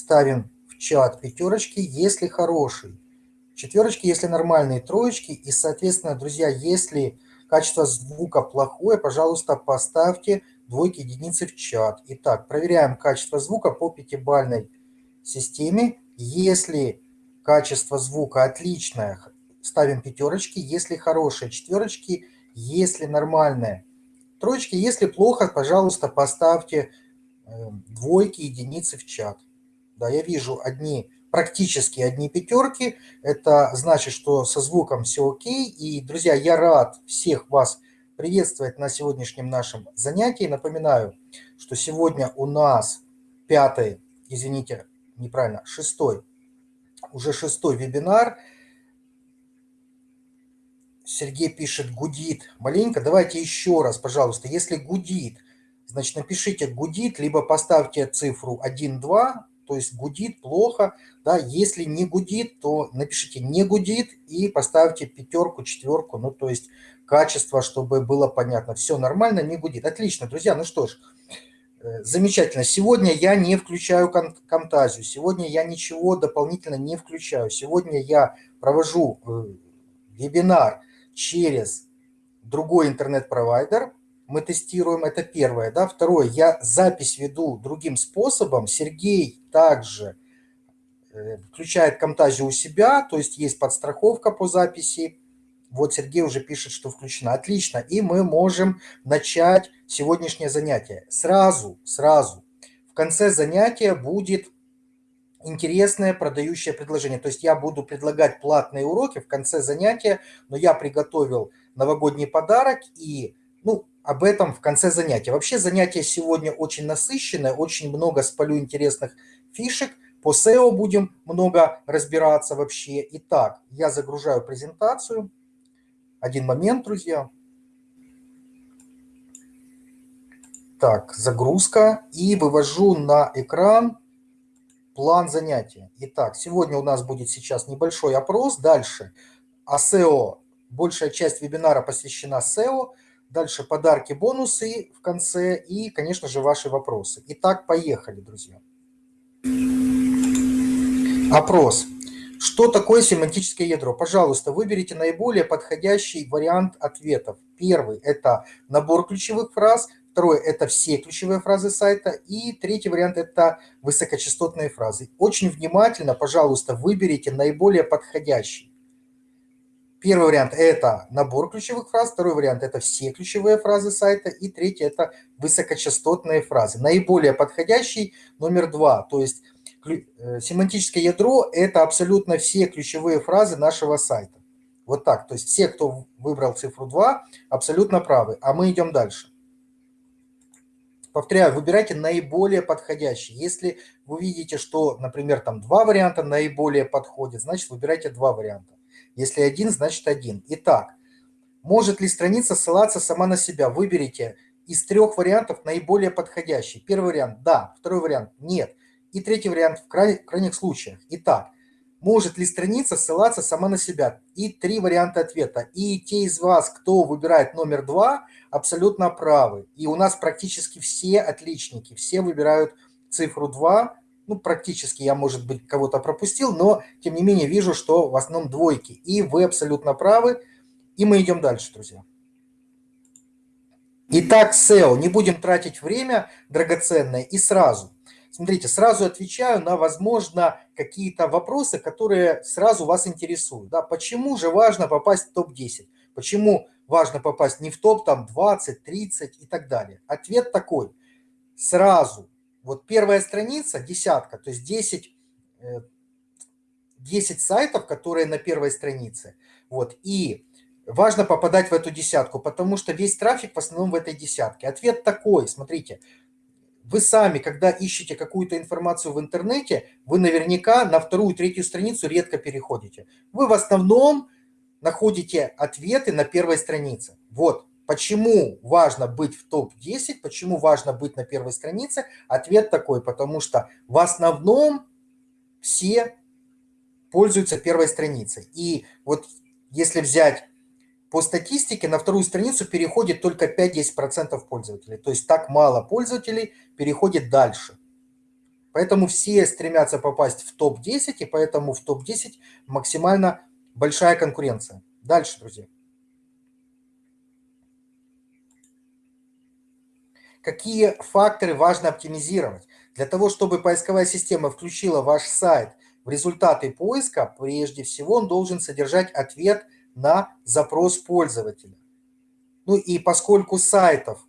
ставим в чат пятерочки, если хороший. Четверочки, если нормальные, троечки. И, соответственно, друзья, если качество звука плохое, пожалуйста, поставьте двойки единицы в чат. Итак, проверяем качество звука по пятибальной системе. Если качество звука отличное, ставим пятерочки. Если хорошие, четверочки. Если нормальное, троечки. Если плохо, пожалуйста, поставьте э, двойки, единицы в чат. Да, я вижу одни, практически одни пятерки. Это значит, что со звуком все окей. И, друзья, я рад всех вас приветствовать на сегодняшнем нашем занятии. Напоминаю, что сегодня у нас пятый, извините, неправильно, шестой, уже шестой вебинар. Сергей пишет «гудит». Маленько, давайте еще раз, пожалуйста. Если гудит, значит напишите «гудит», либо поставьте цифру 1, 2, то есть гудит плохо. Да? Если не гудит, то напишите «не гудит» и поставьте пятерку, четверку, ну то есть качество, чтобы было понятно. Все нормально, не гудит. Отлично, друзья. Ну что ж, э, замечательно. Сегодня я не включаю Камтазию. Сегодня я ничего дополнительно не включаю. Сегодня я провожу э, вебинар через другой интернет-провайдер. Мы тестируем, это первое. Да? Второе, я запись веду другим способом. Сергей также э, включает Камтазию у себя, то есть есть подстраховка по записи. Вот Сергей уже пишет, что включено. Отлично. И мы можем начать сегодняшнее занятие. Сразу, сразу. В конце занятия будет интересное продающее предложение. То есть я буду предлагать платные уроки в конце занятия, но я приготовил новогодний подарок и ну, об этом в конце занятия. Вообще занятие сегодня очень насыщенное, очень много спалю интересных фишек. По SEO будем много разбираться вообще. Итак, я загружаю презентацию. Один момент, друзья. Так, загрузка. И вывожу на экран план занятия. Итак, сегодня у нас будет сейчас небольшой опрос. Дальше SEO. Большая часть вебинара посвящена SEO. Дальше подарки, бонусы в конце и, конечно же, ваши вопросы. Итак, поехали, друзья. Опрос. Что такое семантическое ядро? Пожалуйста, выберите наиболее подходящий вариант ответов. Первый – это набор ключевых фраз. Второй – это все ключевые фразы сайта. И третий вариант – это высокочастотные фразы. Очень внимательно, пожалуйста, выберите наиболее подходящий. Первый вариант – это набор ключевых фраз. Второй вариант – это все ключевые фразы сайта. И третий – это высокочастотные фразы. Наиболее подходящий номер два. То есть Э, семантическое ядро – это абсолютно все ключевые фразы нашего сайта. Вот так. То есть все, кто выбрал цифру 2, абсолютно правы. А мы идем дальше. Повторяю, выбирайте наиболее подходящий. Если вы видите, что, например, там два варианта наиболее подходят, значит, выбирайте два варианта. Если один, значит один. Итак, может ли страница ссылаться сама на себя? Выберите из трех вариантов наиболее подходящий. Первый вариант – да. Второй вариант – нет. И третий вариант в крайних случаях. Итак, может ли страница ссылаться сама на себя? И три варианта ответа. И те из вас, кто выбирает номер два, абсолютно правы. И у нас практически все отличники, все выбирают цифру 2. Ну, практически я, может быть, кого-то пропустил, но, тем не менее, вижу, что в основном двойки. И вы абсолютно правы. И мы идем дальше, друзья. Итак, SEO. Не будем тратить время драгоценное и сразу – Смотрите, сразу отвечаю на, возможно, какие-то вопросы, которые сразу вас интересуют. Да? Почему же важно попасть в топ-10? Почему важно попасть не в топ там 20, 30 и так далее? Ответ такой. Сразу. Вот первая страница, десятка, то есть 10, 10 э, сайтов, которые на первой странице. Вот, и важно попадать в эту десятку, потому что весь трафик в основном в этой десятке. Ответ такой, смотрите, вы сами, когда ищете какую-то информацию в интернете, вы наверняка на вторую, третью страницу редко переходите. Вы в основном находите ответы на первой странице. Вот почему важно быть в топ-10, почему важно быть на первой странице. Ответ такой, потому что в основном все пользуются первой страницей. И вот если взять по статистике на вторую страницу переходит только 5-10% пользователей. То есть так мало пользователей переходит дальше. Поэтому все стремятся попасть в топ-10, и поэтому в топ-10 максимально большая конкуренция. Дальше, друзья. Какие факторы важно оптимизировать? Для того, чтобы поисковая система включила ваш сайт в результаты поиска, прежде всего он должен содержать ответ на запрос пользователя. Ну и поскольку сайтов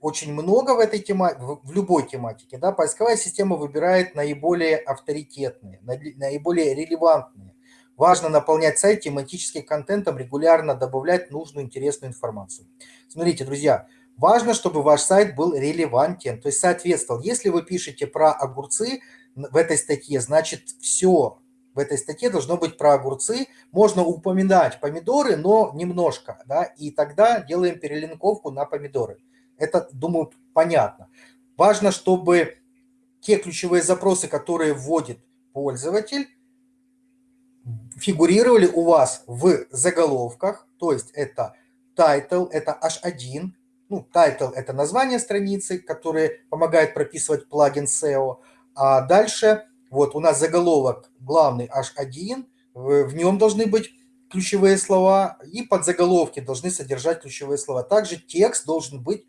очень много в этой тематике, в любой тематике, да, поисковая система выбирает наиболее авторитетные, наиболее релевантные. Важно наполнять сайт тематическим контентом, регулярно добавлять нужную интересную информацию. Смотрите, друзья, важно, чтобы ваш сайт был релевантен, то есть соответствовал. Если вы пишете про огурцы в этой статье, значит все в этой статье должно быть про огурцы. Можно упоминать помидоры, но немножко, да, и тогда делаем перелинковку на помидоры. Это, думаю, понятно. Важно, чтобы те ключевые запросы, которые вводит пользователь, фигурировали у вас в заголовках, то есть это title, это H1, ну, title – это название страницы, которое помогает прописывать плагин SEO, а дальше вот у нас заголовок главный H1, в нем должны быть ключевые слова, и подзаголовки должны содержать ключевые слова. Также текст должен быть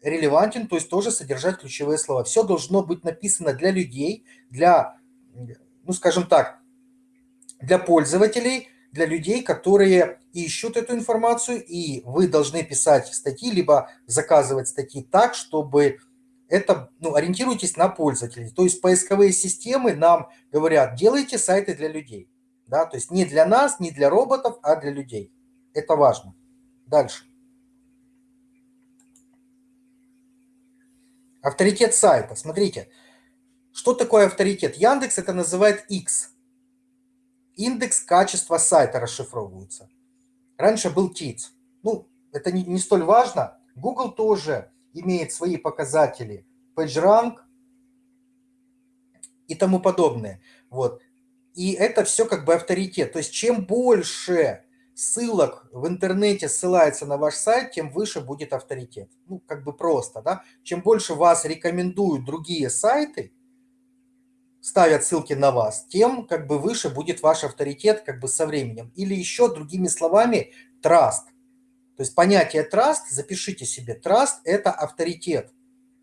релевантен, то есть тоже содержать ключевые слова. Все должно быть написано для людей, для, ну скажем так, для пользователей, для людей, которые ищут эту информацию, и вы должны писать статьи, либо заказывать статьи так, чтобы это, ну, ориентируйтесь на пользователей. То есть поисковые системы нам говорят, делайте сайты для людей. Да? То есть не для нас, не для роботов, а для людей. Это важно. Дальше. Авторитет сайта. Смотрите, что такое авторитет? Яндекс это называет X. Индекс качества сайта расшифровывается. Раньше был TITS. Ну, это не, не столь важно. Google тоже имеет свои показатели. PageRank и тому подобное. Вот. И это все как бы авторитет. То есть чем больше ссылок в интернете ссылается на ваш сайт, тем выше будет авторитет. Ну, как бы просто, да. Чем больше вас рекомендуют другие сайты, ставят ссылки на вас, тем как бы выше будет ваш авторитет как бы со временем. Или еще другими словами, траст. То есть понятие траст, запишите себе, траст – это авторитет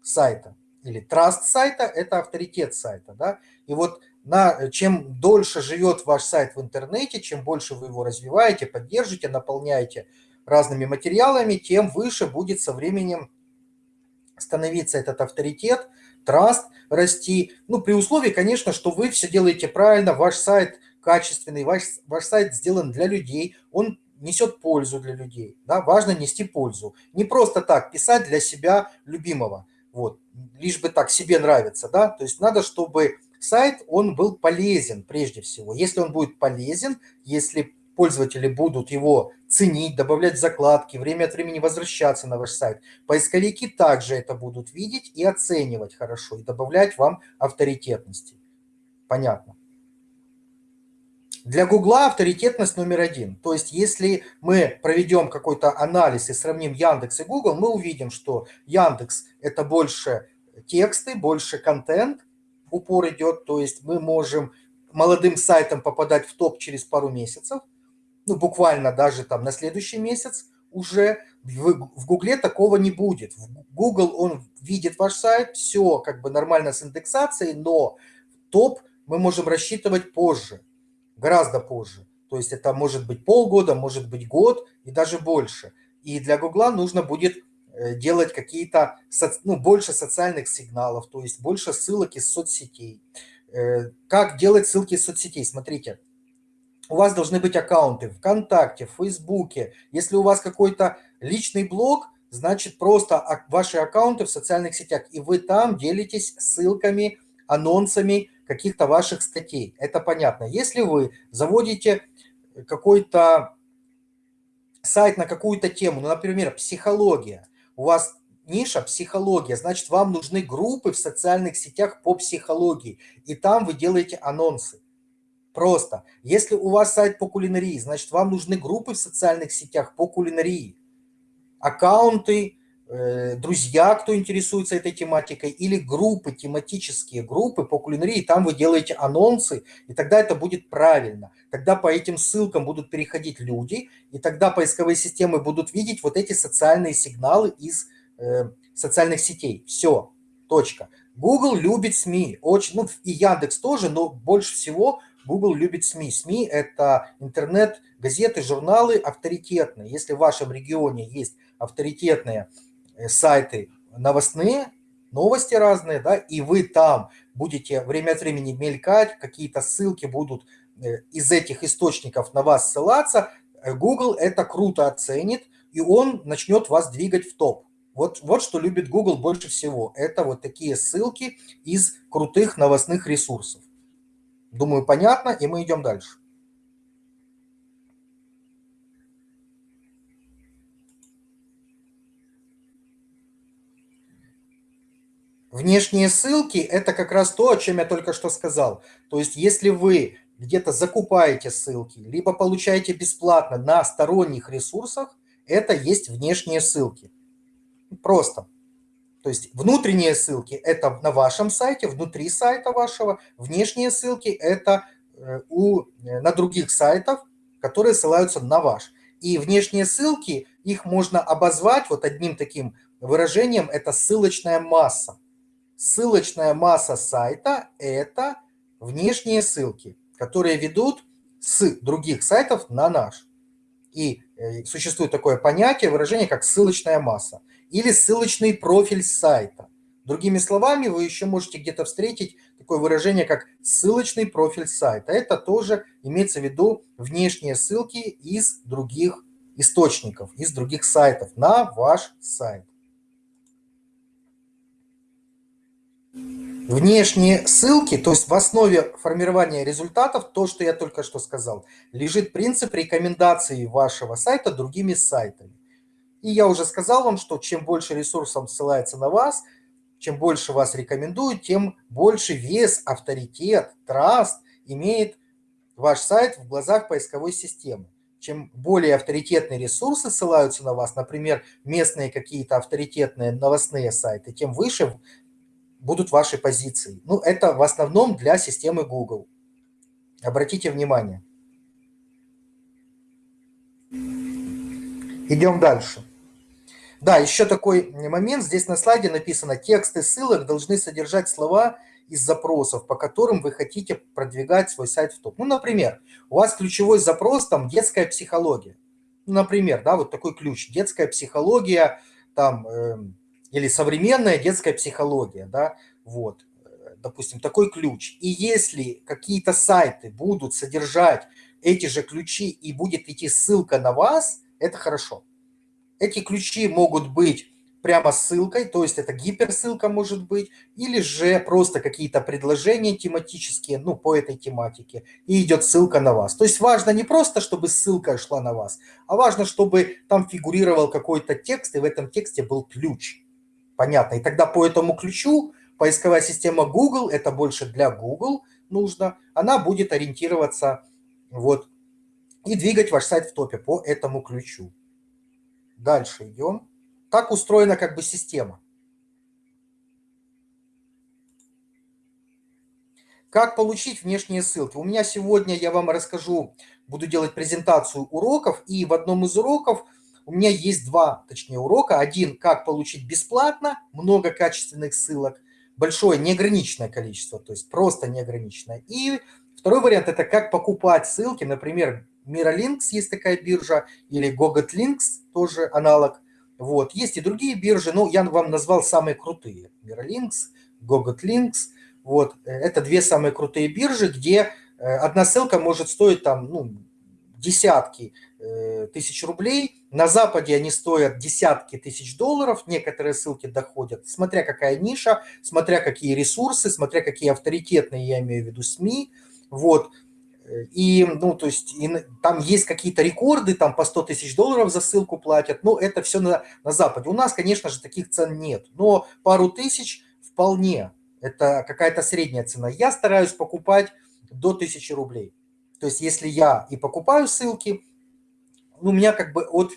сайта. Или траст сайта – это авторитет сайта. Да? И вот на, чем дольше живет ваш сайт в интернете, чем больше вы его развиваете, поддержите, наполняете разными материалами, тем выше будет со временем становиться этот авторитет, траст расти. Ну, при условии, конечно, что вы все делаете правильно, ваш сайт качественный, ваш, ваш сайт сделан для людей, он несет пользу для людей. Да? Важно нести пользу. Не просто так писать для себя любимого, вот, лишь бы так себе нравится. Да? То есть надо, чтобы сайт, он был полезен прежде всего. Если он будет полезен, если пользователи будут его ценить, добавлять закладки, время от времени возвращаться на ваш сайт, поисковики также это будут видеть и оценивать хорошо, и добавлять вам авторитетности. Понятно. Для Гугла авторитетность номер один. То есть если мы проведем какой-то анализ и сравним Яндекс и Google, мы увидим, что Яндекс – это больше тексты, больше контент, упор идет, то есть мы можем молодым сайтам попадать в топ через пару месяцев, ну, буквально даже там на следующий месяц уже. В, Гугле такого не будет. В Google он видит ваш сайт, все как бы нормально с индексацией, но топ мы можем рассчитывать позже, гораздо позже. То есть это может быть полгода, может быть год и даже больше. И для Гугла нужно будет Э, делать какие-то, ну, больше социальных сигналов, то есть больше ссылок из соцсетей. Э, как делать ссылки из соцсетей? Смотрите, у вас должны быть аккаунты ВКонтакте, в Фейсбуке. Если у вас какой-то личный блог, значит просто ваши аккаунты в социальных сетях, и вы там делитесь ссылками, анонсами каких-то ваших статей. Это понятно. Если вы заводите какой-то сайт на какую-то тему, ну, например, психология, у вас ниша психология, значит, вам нужны группы в социальных сетях по психологии, и там вы делаете анонсы. Просто. Если у вас сайт по кулинарии, значит, вам нужны группы в социальных сетях по кулинарии. Аккаунты, э, друзья, кто интересуется этой тематикой, или группы, тематические группы по кулинарии, там вы делаете анонсы, и тогда это будет правильно. Тогда по этим ссылкам будут переходить люди, и тогда поисковые системы будут видеть вот эти социальные сигналы из э, социальных сетей. Все, точка. Google любит СМИ, очень, ну и Яндекс тоже, но больше всего Google любит СМИ. СМИ – это интернет, газеты, журналы авторитетные. Если в вашем регионе есть авторитетные э, сайты новостные, новости разные, да, и вы там будете время от времени мелькать, какие-то ссылки будут э, из этих источников на вас ссылаться, э, Google это круто оценит, и он начнет вас двигать в топ. Вот, вот что любит Google больше всего. Это вот такие ссылки из крутых новостных ресурсов. Думаю, понятно, и мы идем дальше. Внешние ссылки – это как раз то, о чем я только что сказал. То есть если вы где-то закупаете ссылки, либо получаете бесплатно на сторонних ресурсах, это есть внешние ссылки. Просто. То есть внутренние ссылки – это на вашем сайте, внутри сайта вашего. Внешние ссылки – это э, у, э, на других сайтах, которые ссылаются на ваш. И внешние ссылки, их можно обозвать вот одним таким выражением – это ссылочная масса. Ссылочная масса сайта – это внешние ссылки, которые ведут с других сайтов на наш. И э, существует такое понятие, выражение, как ссылочная масса или ссылочный профиль сайта. Другими словами, вы еще можете где-то встретить такое выражение, как ссылочный профиль сайта. Это тоже имеется в виду внешние ссылки из других источников, из других сайтов на ваш сайт. Внешние ссылки, то есть в основе формирования результатов, то, что я только что сказал, лежит принцип рекомендации вашего сайта другими сайтами. И я уже сказал вам, что чем больше ресурсов ссылается на вас, чем больше вас рекомендуют, тем больше вес, авторитет, траст имеет ваш сайт в глазах поисковой системы. Чем более авторитетные ресурсы ссылаются на вас, например, местные какие-то авторитетные новостные сайты, тем выше будут ваши позиции. Ну, это в основном для системы Google. Обратите внимание. Идем дальше. Да, еще такой момент. Здесь на слайде написано, тексты ссылок должны содержать слова из запросов, по которым вы хотите продвигать свой сайт в топ. Ну, например, у вас ключевой запрос там детская психология. Ну, например, да, вот такой ключ. Детская психология там э, или современная детская психология, да, вот, допустим, такой ключ. И если какие-то сайты будут содержать эти же ключи и будет идти ссылка на вас, это хорошо. Эти ключи могут быть прямо ссылкой, то есть это гиперссылка может быть, или же просто какие-то предложения тематические, ну, по этой тематике, и идет ссылка на вас. То есть важно не просто, чтобы ссылка шла на вас, а важно, чтобы там фигурировал какой-то текст, и в этом тексте был ключ. Понятно. И тогда по этому ключу поисковая система Google, это больше для Google нужно, она будет ориентироваться вот и двигать ваш сайт в топе по этому ключу. Дальше идем. Так устроена как бы система. Как получить внешние ссылки? У меня сегодня, я вам расскажу, буду делать презентацию уроков, и в одном из уроков у меня есть два, точнее, урока. Один, как получить бесплатно много качественных ссылок, большое неограниченное количество, то есть просто неограниченное. И второй вариант – это как покупать ссылки, например, Miralinks есть такая биржа, или GoGetLinks тоже аналог. Вот. Есть и другие биржи, но я вам назвал самые крутые. Miralinks, GoGetLinks. Вот. Это две самые крутые биржи, где э, одна ссылка может стоить там, ну, десятки э, тысяч рублей. На Западе они стоят десятки тысяч долларов. Некоторые ссылки доходят, смотря какая ниша, смотря какие ресурсы, смотря какие авторитетные, я имею в виду, СМИ. Вот. И, ну, то есть, и, там есть какие-то рекорды, там по 100 тысяч долларов за ссылку платят, но это все на, на Западе. У нас, конечно же, таких цен нет, но пару тысяч вполне. Это какая-то средняя цена. Я стараюсь покупать до 1000 рублей. То есть, если я и покупаю ссылки, у меня как бы от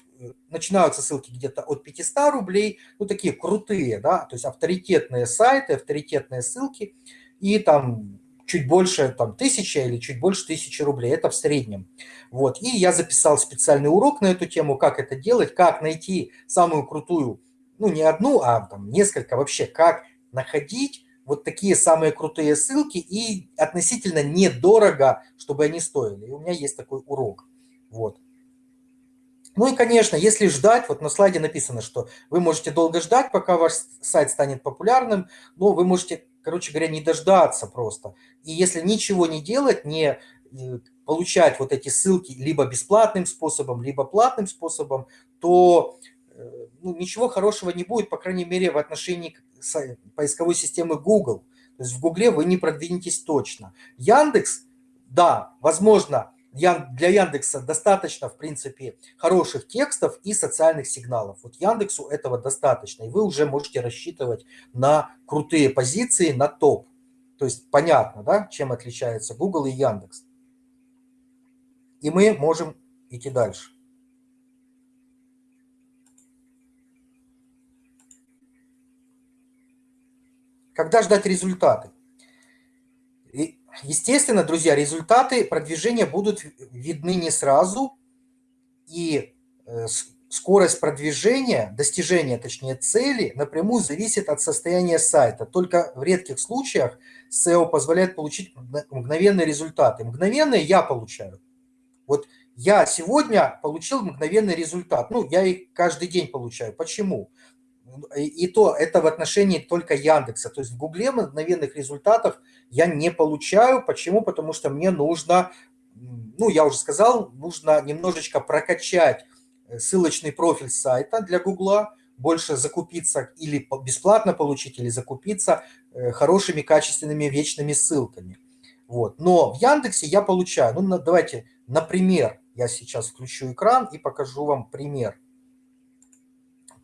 начинаются ссылки где-то от 500 рублей, ну, такие крутые, да, то есть авторитетные сайты, авторитетные ссылки, и там чуть больше там тысячи или чуть больше тысячи рублей, это в среднем. Вот, и я записал специальный урок на эту тему, как это делать, как найти самую крутую, ну, не одну, а там несколько вообще, как находить вот такие самые крутые ссылки и относительно недорого, чтобы они стоили. И у меня есть такой урок. Вот. Ну и, конечно, если ждать, вот на слайде написано, что вы можете долго ждать, пока ваш сайт станет популярным, но вы можете, короче говоря, не дождаться просто. И если ничего не делать, не э, получать вот эти ссылки либо бесплатным способом, либо платным способом, то э, ну, ничего хорошего не будет, по крайней мере, в отношении поисковой системы Google. То есть в Google вы не продвинетесь точно. Яндекс, да, возможно, для Яндекса достаточно, в принципе, хороших текстов и социальных сигналов. Вот Яндексу этого достаточно, и вы уже можете рассчитывать на крутые позиции, на топ. То есть понятно, да, чем отличается Google и Яндекс. И мы можем идти дальше. Когда ждать результаты? Естественно, друзья, результаты продвижения будут видны не сразу, и э, скорость продвижения, достижения, точнее, цели напрямую зависит от состояния сайта. Только в редких случаях SEO позволяет получить мгновенные результаты. Мгновенные я получаю. Вот я сегодня получил мгновенный результат. Ну, я их каждый день получаю. Почему? и то это в отношении только Яндекса. То есть в Гугле мгновенных результатов я не получаю. Почему? Потому что мне нужно, ну, я уже сказал, нужно немножечко прокачать э, ссылочный профиль сайта для Гугла, больше закупиться или бесплатно получить, или закупиться э, хорошими, качественными, вечными ссылками. Вот. Но в Яндексе я получаю, ну, давайте, например, я сейчас включу экран и покажу вам пример.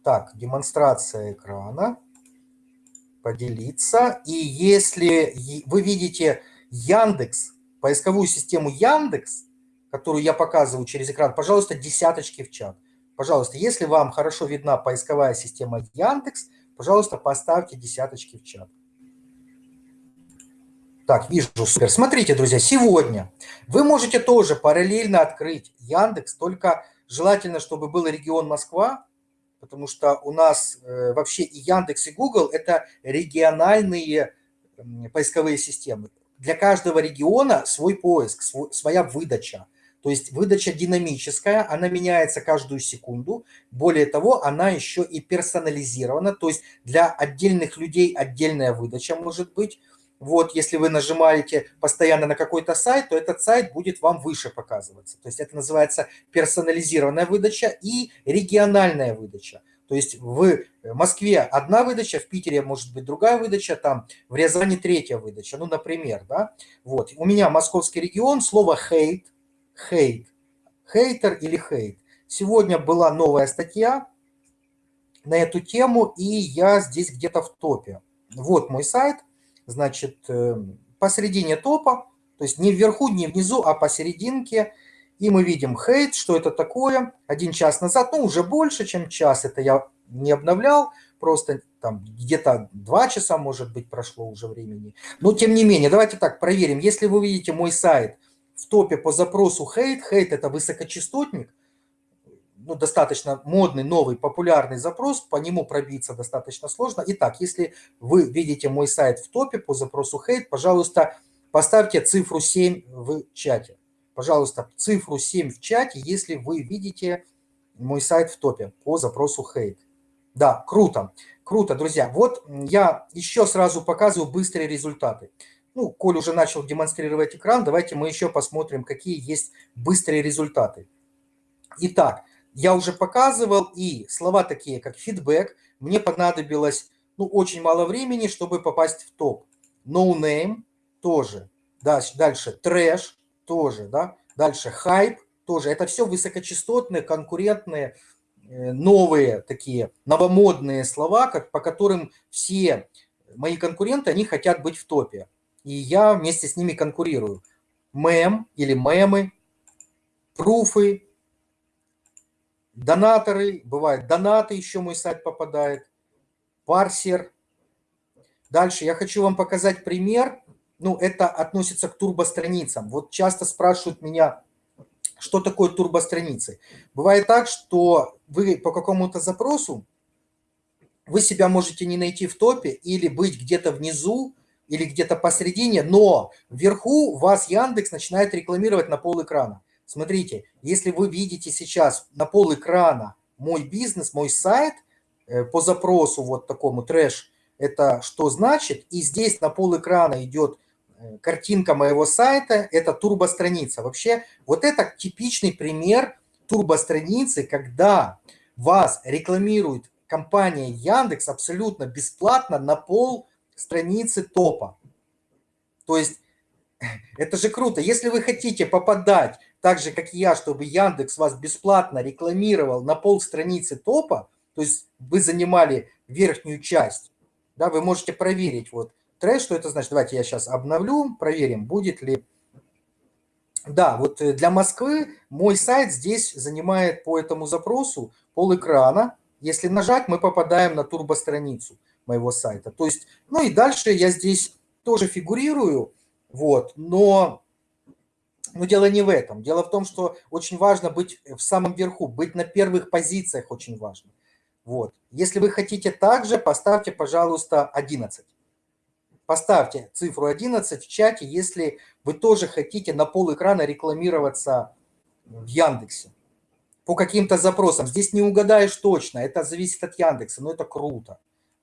Так, демонстрация экрана. Поделиться. И если вы видите Яндекс, поисковую систему Яндекс, которую я показываю через экран, пожалуйста, десяточки в чат. Пожалуйста, если вам хорошо видна поисковая система Яндекс, пожалуйста, поставьте десяточки в чат. Так, вижу, супер. Смотрите, друзья, сегодня вы можете тоже параллельно открыть Яндекс, только желательно, чтобы был регион Москва, потому что у нас э, вообще и Яндекс, и Google – это региональные поисковые системы. Для каждого региона свой поиск, свой, своя выдача. То есть выдача динамическая, она меняется каждую секунду. Более того, она еще и персонализирована. То есть для отдельных людей отдельная выдача может быть. Вот, если вы нажимаете постоянно на какой-то сайт, то этот сайт будет вам выше показываться. То есть это называется персонализированная выдача и региональная выдача. То есть в Москве одна выдача, в Питере может быть другая выдача, там в Рязани третья выдача, ну, например, да. Вот, у меня московский регион, слово «хейт», «хейт», «хейтер» или «хейт». Сегодня была новая статья на эту тему, и я здесь где-то в топе. Вот мой сайт – значит, э, посередине топа, то есть не вверху, не внизу, а посерединке. И мы видим хейт, что это такое. Один час назад, ну уже больше, чем час, это я не обновлял, просто там где-то два часа, может быть, прошло уже времени. Но тем не менее, давайте так проверим. Если вы видите мой сайт в топе по запросу хейт, хейт это высокочастотник, ну, достаточно модный, новый, популярный запрос, по нему пробиться достаточно сложно. Итак, если вы видите мой сайт в топе по запросу hate, пожалуйста, поставьте цифру 7 в чате. Пожалуйста, цифру 7 в чате, если вы видите мой сайт в топе по запросу hate. Да, круто, круто, друзья. Вот я еще сразу показываю быстрые результаты. Ну, Коль уже начал демонстрировать экран, давайте мы еще посмотрим, какие есть быстрые результаты. Итак, я уже показывал, и слова такие, как фидбэк, мне понадобилось ну, очень мало времени, чтобы попасть в топ. No name тоже. Дальше, дальше трэш тоже, да. Дальше хайп тоже. Это все высокочастотные, конкурентные, э, новые такие новомодные слова, как, по которым все мои конкуренты, они хотят быть в топе. И я вместе с ними конкурирую. Мем или мемы, пруфы, донаторы, бывает донаты, еще мой сайт попадает, парсер. Дальше я хочу вам показать пример. Ну, это относится к турбостраницам. Вот часто спрашивают меня, что такое турбостраницы. Бывает так, что вы по какому-то запросу, вы себя можете не найти в топе или быть где-то внизу, или где-то посередине, но вверху вас Яндекс начинает рекламировать на пол экрана. Смотрите, если вы видите сейчас на пол экрана мой бизнес, мой сайт э, по запросу вот такому трэш, это что значит? И здесь на пол экрана идет э, картинка моего сайта, это турбостраница. Вообще вот это типичный пример турбостраницы, когда вас рекламирует компания Яндекс абсолютно бесплатно на пол страницы топа. То есть это же круто. Если вы хотите попадать так же, как и я, чтобы Яндекс вас бесплатно рекламировал на пол страницы топа, то есть вы занимали верхнюю часть, да, вы можете проверить вот трэш, что это значит. Давайте я сейчас обновлю, проверим, будет ли... Да, вот э, для Москвы мой сайт здесь занимает по этому запросу пол экрана. Если нажать, мы попадаем на турбостраницу моего сайта. То есть, ну и дальше я здесь тоже фигурирую, вот, но, но дело не в этом. Дело в том, что очень важно быть в самом верху, быть на первых позициях очень важно. Вот. Если вы хотите также, поставьте, пожалуйста, 11. Поставьте цифру 11 в чате, если вы тоже хотите на пол экрана рекламироваться в Яндексе по каким-то запросам. Здесь не угадаешь точно, это зависит от Яндекса, но это круто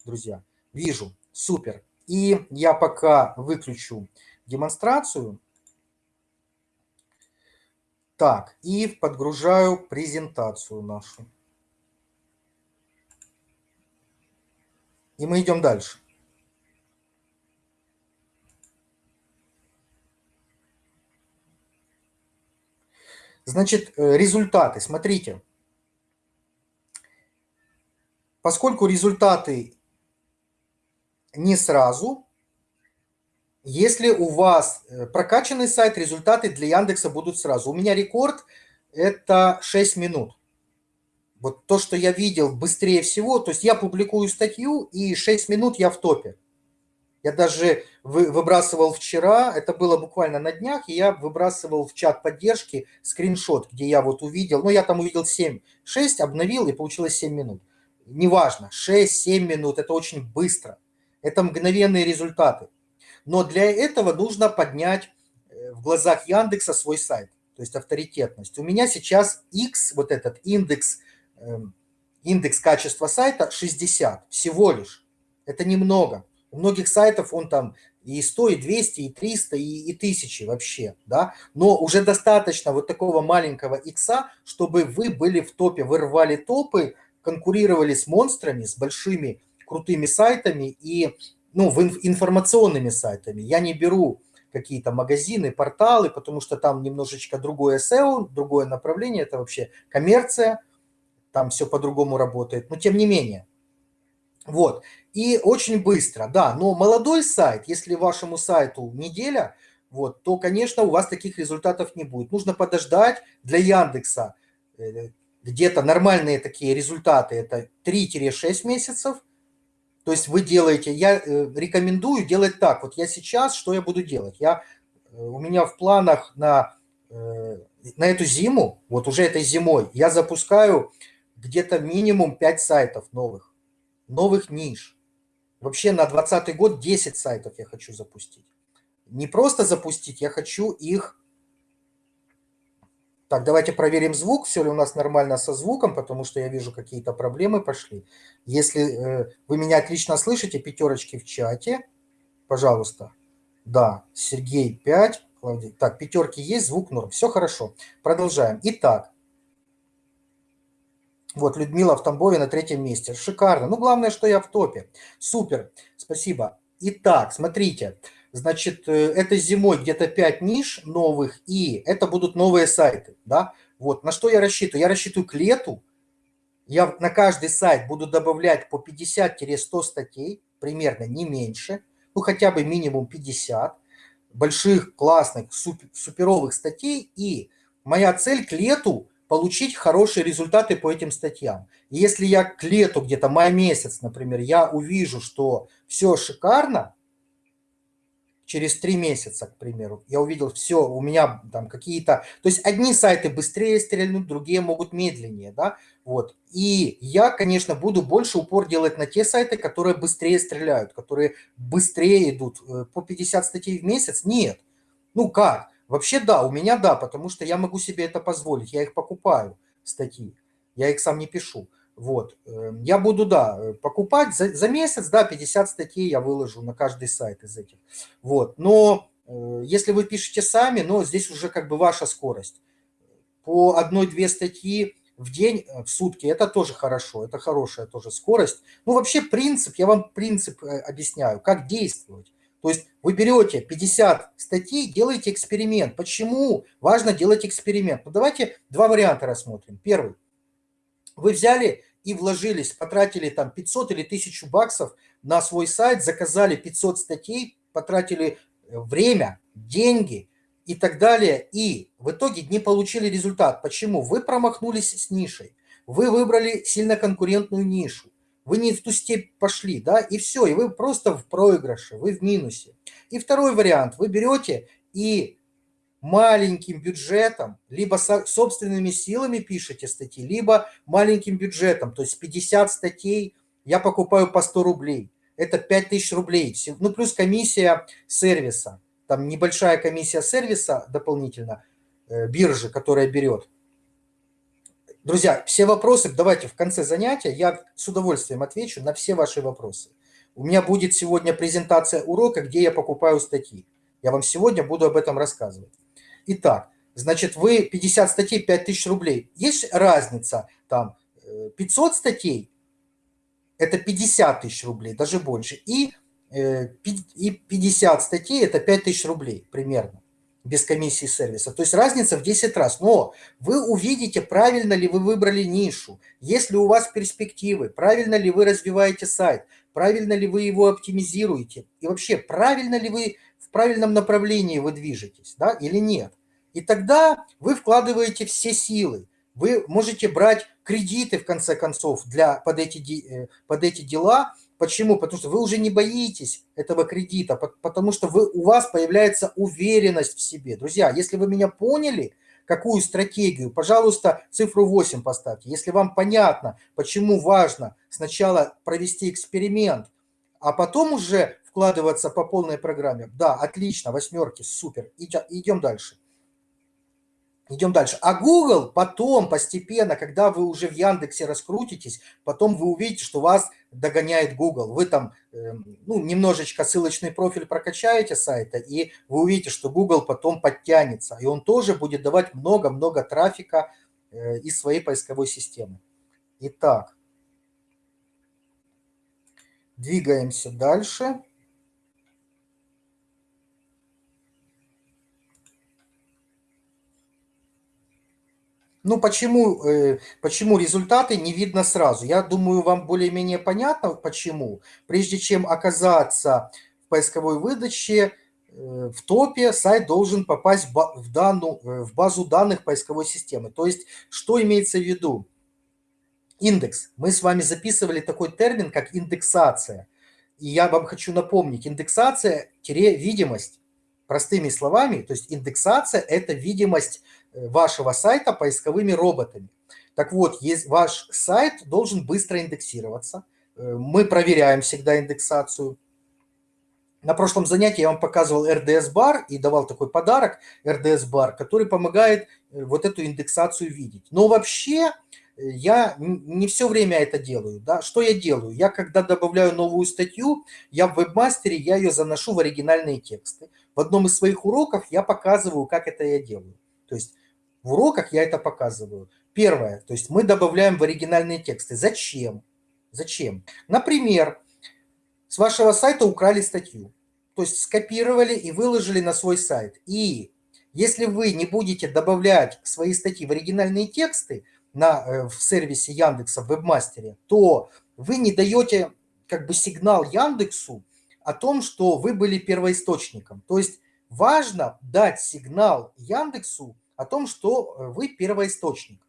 друзья. Вижу, супер. И я пока выключу демонстрацию. Так, и подгружаю презентацию нашу. И мы идем дальше. Значит, э, результаты. Смотрите. Поскольку результаты не сразу. Если у вас э, прокачанный сайт, результаты для Яндекса будут сразу. У меня рекорд – это 6 минут. Вот то, что я видел быстрее всего, то есть я публикую статью, и 6 минут я в топе. Я даже выбрасывал вчера, это было буквально на днях, я выбрасывал в чат поддержки скриншот, где я вот увидел, ну я там увидел 7, 6, обновил, и получилось 7 минут. Неважно, 6-7 минут, это очень быстро. Это мгновенные результаты. Но для этого нужно поднять э, в глазах Яндекса свой сайт, то есть авторитетность. У меня сейчас X, вот этот индекс, эм, индекс качества сайта 60 всего лишь. Это немного. У многих сайтов он там и 100, и 200, и 300, и, и 1000 вообще, да. Но уже достаточно вот такого маленького икса, чтобы вы были в топе, вы рвали топы, конкурировали с монстрами, с большими крутыми сайтами и ну, информационными сайтами. Я не беру какие-то магазины, порталы, потому что там немножечко другое SEO, другое направление, это вообще коммерция, там все по-другому работает, но тем не менее. Вот, и очень быстро, да, но молодой сайт, если вашему сайту неделя, вот, то, конечно, у вас таких результатов не будет. Нужно подождать для Яндекса э, где-то нормальные такие результаты, это 3-6 месяцев, то есть вы делаете, я э, рекомендую делать так. Вот я сейчас, что я буду делать? Я, э, у меня в планах на, э, на эту зиму, вот уже этой зимой, я запускаю где-то минимум 5 сайтов новых, новых ниш. Вообще на 2020 год 10 сайтов я хочу запустить. Не просто запустить, я хочу их так, давайте проверим звук, все ли у нас нормально со звуком, потому что я вижу, какие-то проблемы пошли. Если э, вы меня отлично слышите, пятерочки в чате, пожалуйста. Да, Сергей 5, Клавдий. Так, пятерки есть, звук норм. Все хорошо. Продолжаем. Итак, вот Людмила в Тамбове на третьем месте. Шикарно. Ну, главное, что я в топе. Супер. Спасибо. Итак, смотрите. Смотрите. Значит, э, это зимой где-то 5 ниш новых, и это будут новые сайты, да. Вот, на что я рассчитываю? Я рассчитываю к лету, я на каждый сайт буду добавлять по 50-100 статей, примерно не меньше, ну хотя бы минимум 50, больших, классных, супер, суперовых статей, и моя цель к лету получить хорошие результаты по этим статьям. И если я к лету, где-то май месяц, например, я увижу, что все шикарно, через три месяца, к примеру, я увидел все, у меня там какие-то... То есть одни сайты быстрее стрельнут, другие могут медленнее, да, вот. И я, конечно, буду больше упор делать на те сайты, которые быстрее стреляют, которые быстрее идут. Э, по 50 статей в месяц? Нет. Ну как? Вообще да, у меня да, потому что я могу себе это позволить, я их покупаю, статьи, я их сам не пишу. Вот, эм, я буду, да, э, покупать за, за месяц, да, 50 статей я выложу на каждый сайт из этих. Вот, но э, если вы пишете сами, но здесь уже как бы ваша скорость. По одной-две статьи в день, э, в сутки, это тоже хорошо, это хорошая тоже скорость. Ну, вообще принцип, я вам принцип объясняю, как действовать. То есть вы берете 50 статей, делаете эксперимент. Почему важно делать эксперимент? Ну, давайте два варианта рассмотрим. Первый. Вы взяли и вложились, потратили там 500 или 1000 баксов на свой сайт, заказали 500 статей, потратили э, время, деньги и так далее, и в итоге не получили результат. Почему? Вы промахнулись с нишей, вы выбрали сильно конкурентную нишу, вы не в ту степь пошли, да, и все, и вы просто в проигрыше, вы в минусе. И второй вариант, вы берете и маленьким бюджетом, либо собственными силами пишете статьи, либо маленьким бюджетом, то есть 50 статей я покупаю по 100 рублей. Это 5000 рублей, ну плюс комиссия сервиса, там небольшая комиссия сервиса дополнительно, э, биржи, которая берет. Друзья, все вопросы давайте в конце занятия, я с удовольствием отвечу на все ваши вопросы. У меня будет сегодня презентация урока, где я покупаю статьи. Я вам сегодня буду об этом рассказывать. Итак, значит, вы 50 статей, 5000 рублей. Есть разница, там, 500 э, статей, это 50 тысяч рублей, даже больше. И, э, и 50 статей, это 5000 рублей примерно, без комиссии сервиса. То есть разница в 10 раз. Но вы увидите, правильно ли вы выбрали нишу, есть ли у вас перспективы, правильно ли вы развиваете сайт, правильно ли вы его оптимизируете, и вообще, правильно ли вы в правильном направлении вы движетесь, да, или нет. И тогда вы вкладываете все силы. Вы можете брать кредиты, в конце концов, для, под, эти, э, под эти дела. Почему? Потому что вы уже не боитесь этого кредита, потому что вы, у вас появляется уверенность в себе. Друзья, если вы меня поняли, какую стратегию, пожалуйста, цифру 8 поставьте. Если вам понятно, почему важно сначала провести эксперимент, а потом уже вкладываться по полной программе. Да, отлично, восьмерки, супер. Идем дальше. Идем дальше. А Google потом, постепенно, когда вы уже в Яндексе раскрутитесь, потом вы увидите, что вас догоняет Google. Вы там эм, ну, немножечко ссылочный профиль прокачаете сайта, и вы увидите, что Google потом подтянется. И он тоже будет давать много-много трафика э, из своей поисковой системы. Итак, двигаемся дальше. Ну, почему, э, почему результаты не видно сразу? Я думаю, вам более-менее понятно, почему. Прежде чем оказаться в поисковой выдаче, э, в топе сайт должен попасть в, данную, э, в базу данных поисковой системы. То есть, что имеется в виду? Индекс. Мы с вами записывали такой термин, как индексация. И я вам хочу напомнить, индексация-видимость. Простыми словами, то есть индексация – это видимость вашего сайта поисковыми роботами. Так вот, есть, ваш сайт должен быстро индексироваться. Э, мы проверяем всегда индексацию. На прошлом занятии я вам показывал RDS-бар и давал такой подарок RDS-бар, который помогает э, вот эту индексацию видеть. Но вообще э, я не все время это делаю. Да? Что я делаю? Я когда добавляю новую статью, я в вебмастере, я ее заношу в оригинальные тексты. В одном из своих уроков я показываю, как это я делаю. То есть в уроках я это показываю. Первое, то есть мы добавляем в оригинальные тексты. Зачем? Зачем? Например, с вашего сайта украли статью. То есть скопировали и выложили на свой сайт. И если вы не будете добавлять свои статьи в оригинальные тексты на, э, в сервисе Яндекса, в вебмастере, то вы не даете как бы сигнал Яндексу о том, что вы были первоисточником. То есть важно дать сигнал Яндексу о том, что э, вы первоисточник.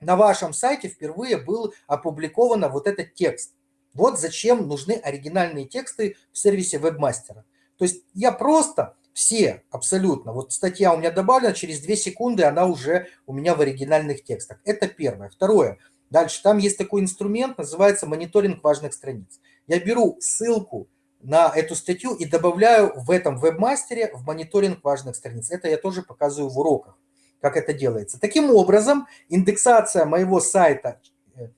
на вашем сайте впервые был опубликован вот этот текст. Вот зачем нужны оригинальные тексты в сервисе вебмастера. То есть я просто все абсолютно, вот статья у меня добавлена, через 2 секунды она уже у меня в оригинальных текстах. Это первое. Второе. Дальше, там есть такой инструмент, называется мониторинг важных страниц. Я беру ссылку на эту статью и добавляю в этом вебмастере в мониторинг важных страниц. Это я тоже показываю в уроках, как это делается. Таким образом, индексация моего сайта э,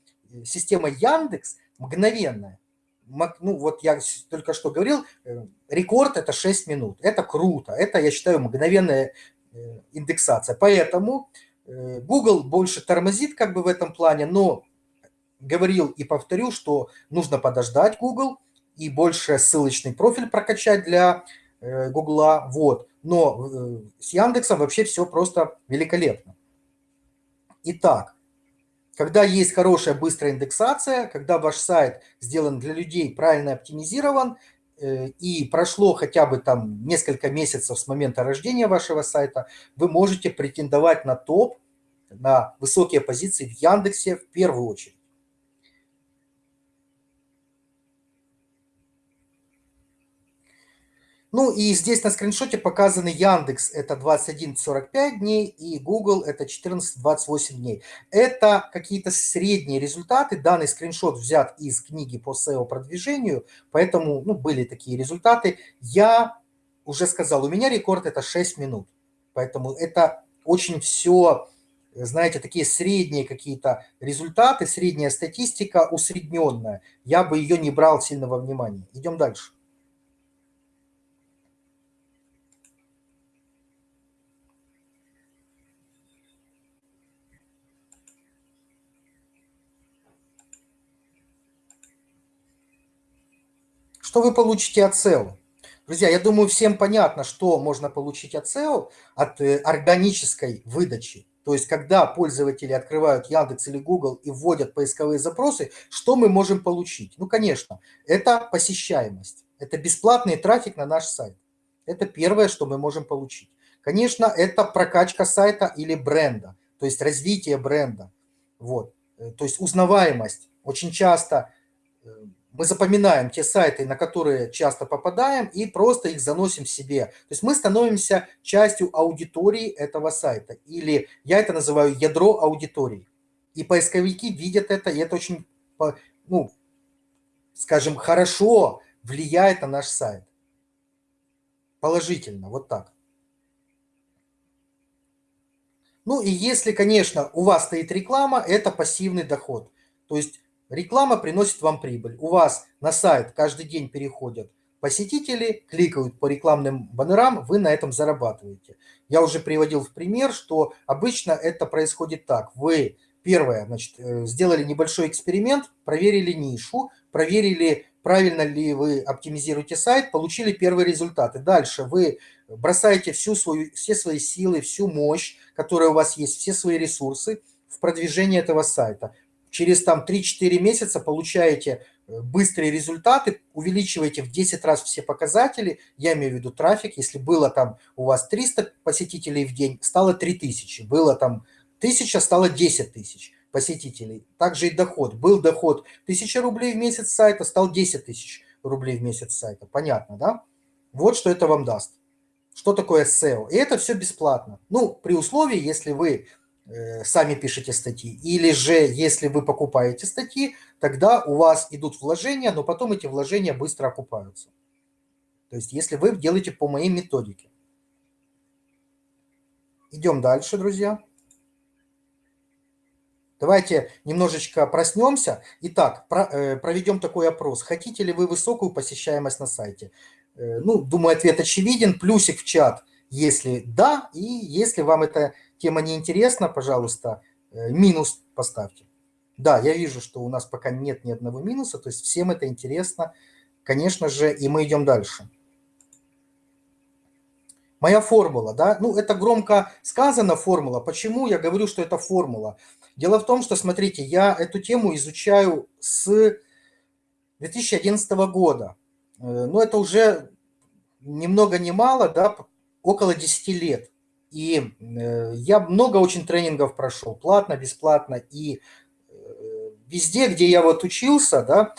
система Яндекс мгновенная. Ну, вот я только что говорил, э, рекорд – это 6 минут. Это круто. Это, я считаю, мгновенная э, индексация. Поэтому Google больше тормозит как бы в этом плане, но говорил и повторю, что нужно подождать Google – и больше ссылочный профиль прокачать для э, Гугла. Вот. Но э, с Яндексом вообще все просто великолепно. Итак, когда есть хорошая быстрая индексация, когда ваш сайт сделан для людей, правильно оптимизирован, э, и прошло хотя бы там несколько месяцев с момента рождения вашего сайта, вы можете претендовать на топ, на высокие позиции в Яндексе в первую очередь. Ну и здесь на скриншоте показаны Яндекс, это 21-45 дней, и Google это 14-28 дней. Это какие-то средние результаты. Данный скриншот взят из книги по SEO-продвижению, поэтому ну, были такие результаты. Я уже сказал, у меня рекорд это 6 минут. Поэтому это очень все, знаете, такие средние какие-то результаты, средняя статистика усредненная. Я бы ее не брал сильно во внимание. Идем дальше. Что вы получите от SEO? Друзья, я думаю, всем понятно, что можно получить от SEO, от э, органической выдачи. То есть, когда пользователи открывают Яндекс или Google и вводят поисковые запросы, что мы можем получить? Ну, конечно, это посещаемость. Это бесплатный трафик на наш сайт. Это первое, что мы можем получить. Конечно, это прокачка сайта или бренда, то есть развитие бренда. Вот. Э, то есть узнаваемость. Очень часто э, мы запоминаем те сайты, на которые часто попадаем, и просто их заносим себе. То есть мы становимся частью аудитории этого сайта. Или я это называю ядро аудитории. И поисковики видят это, и это очень, ну, скажем, хорошо влияет на наш сайт. Положительно, вот так. Ну и если, конечно, у вас стоит реклама, это пассивный доход. То есть Реклама приносит вам прибыль. У вас на сайт каждый день переходят посетители, кликают по рекламным баннерам, вы на этом зарабатываете. Я уже приводил в пример, что обычно это происходит так. Вы, первое, значит, э, сделали небольшой эксперимент, проверили нишу, проверили, правильно ли вы оптимизируете сайт, получили первые результаты. Дальше вы бросаете всю свою, все свои силы, всю мощь, которая у вас есть, все свои ресурсы в продвижение этого сайта через там 3-4 месяца получаете э, быстрые результаты, увеличиваете в 10 раз все показатели, я имею в виду трафик, если было там у вас 300 посетителей в день, стало 3000, было там 1000, стало 10 тысяч посетителей. Также и доход. Был доход 1000 рублей в месяц сайта, стал 10 тысяч рублей в месяц сайта. Понятно, да? Вот что это вам даст. Что такое SEO? И это все бесплатно. Ну, при условии, если вы сами пишете статьи. Или же, если вы покупаете статьи, тогда у вас идут вложения, но потом эти вложения быстро окупаются. То есть, если вы делаете по моей методике. Идем дальше, друзья. Давайте немножечко проснемся. Итак, э, проведем такой опрос. Хотите ли вы высокую посещаемость на сайте? Э, ну, думаю, ответ очевиден. Плюсик в чат, если да, и если вам это тема не интересна, пожалуйста, э, минус поставьте. Да, я вижу, что у нас пока нет ни одного минуса, то есть всем это интересно, конечно же, и мы идем дальше. Моя формула, да, ну это громко сказано формула. Почему я говорю, что это формула? Дело в том, что, смотрите, я эту тему изучаю с 2011 года. Э, ну это уже ни много ни мало, да, около 10 лет. И э, я много очень тренингов прошел, платно, бесплатно. И э, везде, где я вот учился, да,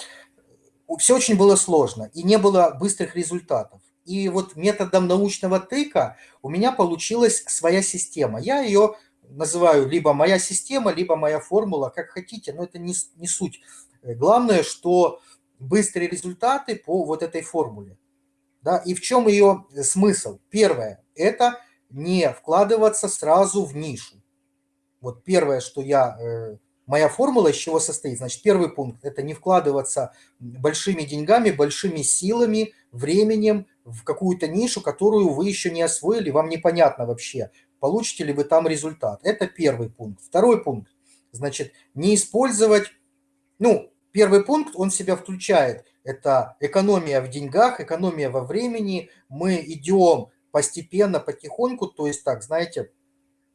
все очень было сложно и не было быстрых результатов. И вот методом научного тыка у меня получилась своя система. Я ее называю либо моя система, либо моя формула, как хотите, но это не, не суть. Главное, что быстрые результаты по вот этой формуле. Да? И в чем ее смысл? Первое – это не вкладываться сразу в нишу. Вот первое, что я э, Моя формула из чего состоит? Значит, первый пункт – это не вкладываться большими деньгами, большими силами, временем в какую-то нишу, которую вы еще не освоили, вам непонятно вообще, получите ли вы там результат. Это первый пункт. Второй пункт – значит, не использовать, ну, первый пункт, он себя включает, это экономия в деньгах, экономия во времени, мы идем постепенно, потихоньку, то есть так, знаете,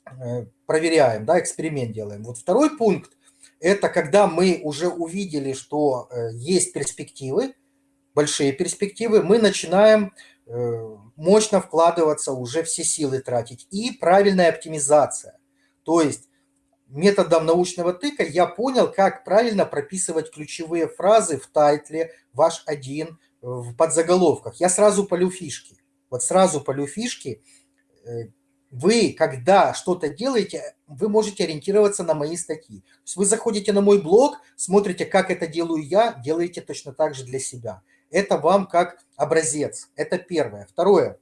э, проверяем, да, эксперимент делаем. Вот второй пункт это когда мы уже увидели, что э, есть перспективы, большие перспективы, мы начинаем э, мощно вкладываться, уже все силы тратить. И правильная оптимизация. То есть методом научного тыка я понял, как правильно прописывать ключевые фразы в тайтле, ваш один, в подзаголовках. Я сразу полю фишки. Вот сразу полю фишки, э, вы, когда что-то делаете, вы можете ориентироваться на мои статьи. То есть вы заходите на мой блог, смотрите, как это делаю я, делаете точно так же для себя. Это вам как образец. Это первое. Второе.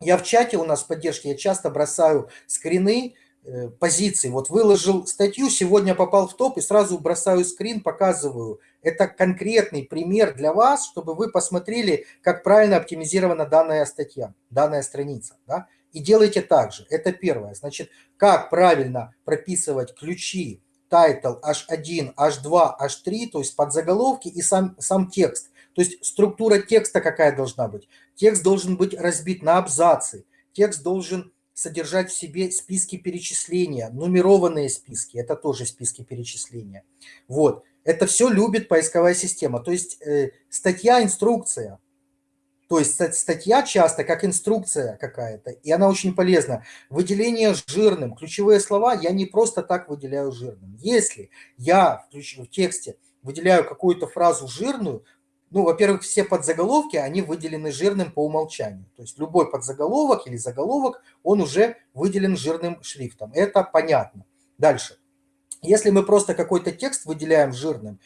Я в чате у нас в поддержке, я часто бросаю скрины, э, позиций. Вот выложил статью, сегодня попал в топ и сразу бросаю скрин, показываю. Это конкретный пример для вас, чтобы вы посмотрели, как правильно оптимизирована данная статья, данная страница. Да? и делайте так же. Это первое. Значит, как правильно прописывать ключи, title H1, H2, H3, то есть подзаголовки и сам, сам текст. То есть структура текста какая должна быть. Текст должен быть разбит на абзацы. Текст должен содержать в себе списки перечисления, нумерованные списки, это тоже списки перечисления. Вот, это все любит поисковая система. То есть э, статья, инструкция, то есть статья часто как инструкция какая-то, и она очень полезна. Выделение жирным. Ключевые слова я не просто так выделяю жирным. Если я в тексте выделяю какую-то фразу жирную, ну, во-первых, все подзаголовки, они выделены жирным по умолчанию. То есть любой подзаголовок или заголовок, он уже выделен жирным шрифтом. Это понятно. Дальше. Если мы просто какой-то текст выделяем жирным,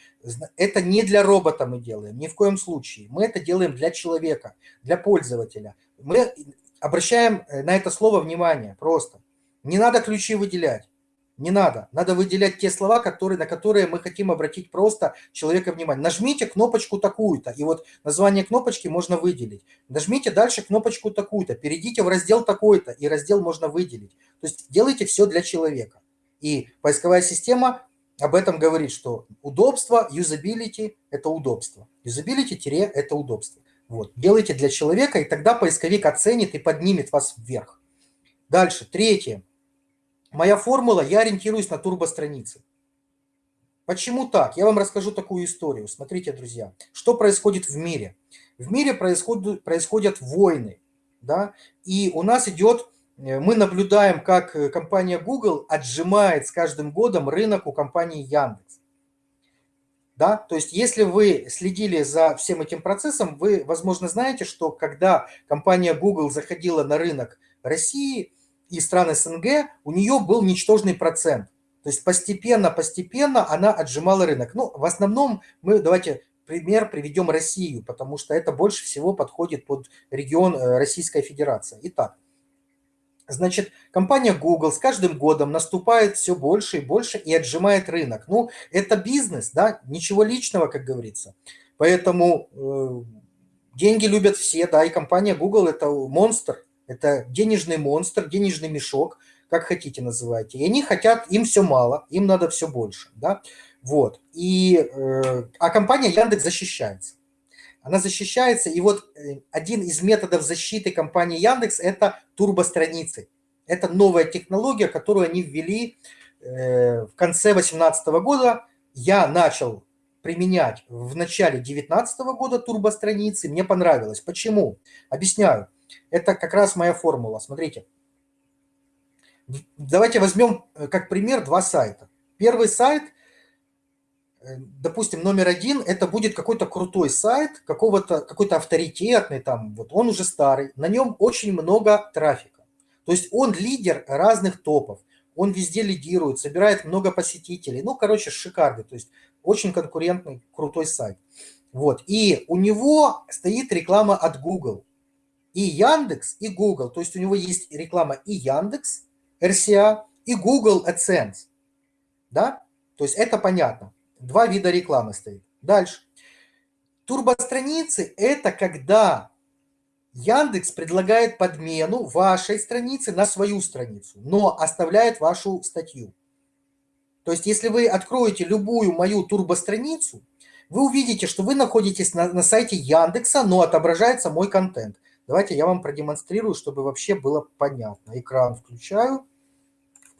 это не для робота мы делаем, ни в коем случае. Мы это делаем для человека, для пользователя. Мы обращаем э, на это слово внимание просто. Не надо ключи выделять. Не надо. Надо выделять те слова, которые, на которые мы хотим обратить просто человека внимание. Нажмите кнопочку такую-то, и вот название кнопочки можно выделить. Нажмите дальше кнопочку такую-то, перейдите в раздел такой-то, и раздел можно выделить. То есть делайте все для человека. И поисковая система об этом говорит, что удобство, юзабилити – это удобство. Юзабилити – это удобство. Вот. Делайте для человека, и тогда поисковик оценит и поднимет вас вверх. Дальше, третье. Моя формула, я ориентируюсь на турбостраницы. Почему так? Я вам расскажу такую историю. Смотрите, друзья, что происходит в мире. В мире происходят, происходят войны, да, и у нас идет мы наблюдаем, как э, компания Google отжимает с каждым годом рынок у компании Яндекс. Да? То есть если вы следили за всем этим процессом, вы, возможно, знаете, что когда компания Google заходила на рынок России и стран СНГ, у нее был ничтожный процент. То есть постепенно-постепенно она отжимала рынок. Ну, в основном мы, давайте пример приведем Россию, потому что это больше всего подходит под регион э, Российской Федерации. Итак, Значит, компания Google с каждым годом наступает все больше и больше и отжимает рынок. Ну, это бизнес, да, ничего личного, как говорится. Поэтому э, деньги любят все, да, и компания Google это монстр, это денежный монстр, денежный мешок, как хотите называйте. И они хотят, им все мало, им надо все больше, да. Вот. И, э, а компания Яндекс защищается она защищается. И вот э, один из методов защиты компании Яндекс – это турбостраницы. Это новая технология, которую они ввели э, в конце 2018 года. Я начал применять в начале 2019 года турбостраницы. Мне понравилось. Почему? Объясняю. Это как раз моя формула. Смотрите. Давайте возьмем э, как пример два сайта. Первый сайт, допустим, номер один, это будет какой-то крутой сайт, какого-то, какой-то авторитетный там, вот он уже старый, на нем очень много трафика. То есть он лидер разных топов, он везде лидирует, собирает много посетителей. Ну, короче, шикарный, то есть очень конкурентный, крутой сайт. Вот, и у него стоит реклама от Google. И Яндекс, и Google. То есть у него есть реклама и Яндекс, RCA и Google AdSense. Да? То есть это понятно. Два вида рекламы стоит. Дальше. Турбостраницы – это когда Яндекс предлагает подмену вашей страницы на свою страницу, но оставляет вашу статью. То есть если вы откроете любую мою турбостраницу, вы увидите, что вы находитесь на, на сайте Яндекса, но отображается мой контент. Давайте я вам продемонстрирую, чтобы вообще было понятно. Экран включаю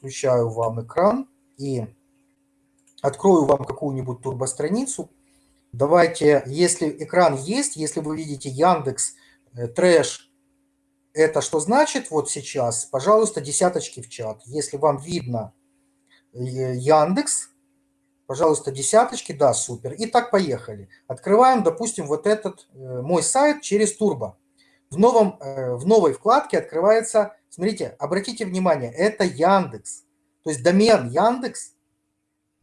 включаю вам экран и открою вам какую-нибудь турбостраницу. Давайте, если экран есть, если вы видите Яндекс, э, трэш, это что значит вот сейчас? Пожалуйста, десяточки в чат. Если вам видно э, Яндекс, пожалуйста, десяточки, да, супер. И так поехали. Открываем, допустим, вот этот э, мой сайт через Турбо. В, новом, в новой вкладке открывается Смотрите, обратите внимание, это Яндекс. То есть домен Яндекс,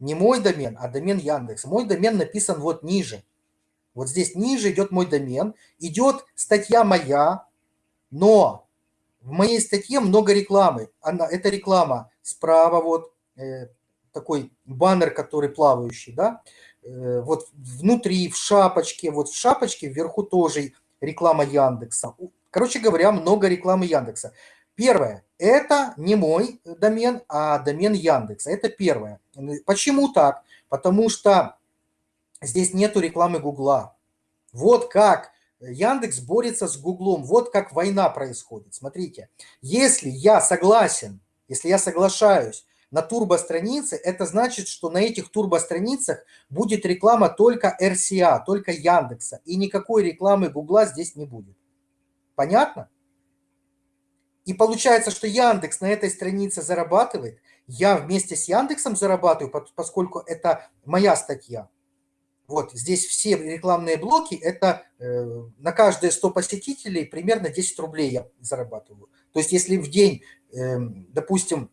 не мой домен, а домен Яндекс. Мой домен написан вот ниже. Вот здесь ниже идет мой домен, идет статья моя, но в моей статье много рекламы. Она, это реклама справа, вот э, такой баннер, который плавающий, да. Э, вот внутри, в шапочке, вот в шапочке вверху тоже реклама Яндекса. Короче говоря, много рекламы Яндекса. Первое, это не мой домен, а домен Яндекса. Это первое. Почему так? Потому что здесь нету рекламы Гугла. Вот как Яндекс борется с Гуглом, вот как война происходит. Смотрите, если я согласен, если я соглашаюсь на турбостранице, это значит, что на этих турбостраницах будет реклама только RCA, только Яндекса, и никакой рекламы Гугла здесь не будет. Понятно? И получается, что Яндекс на этой странице зарабатывает, я вместе с Яндексом зарабатываю, поскольку это моя статья. Вот здесь все рекламные блоки, это э, на каждые 100 посетителей примерно 10 рублей я зарабатываю. То есть если в день, э, допустим,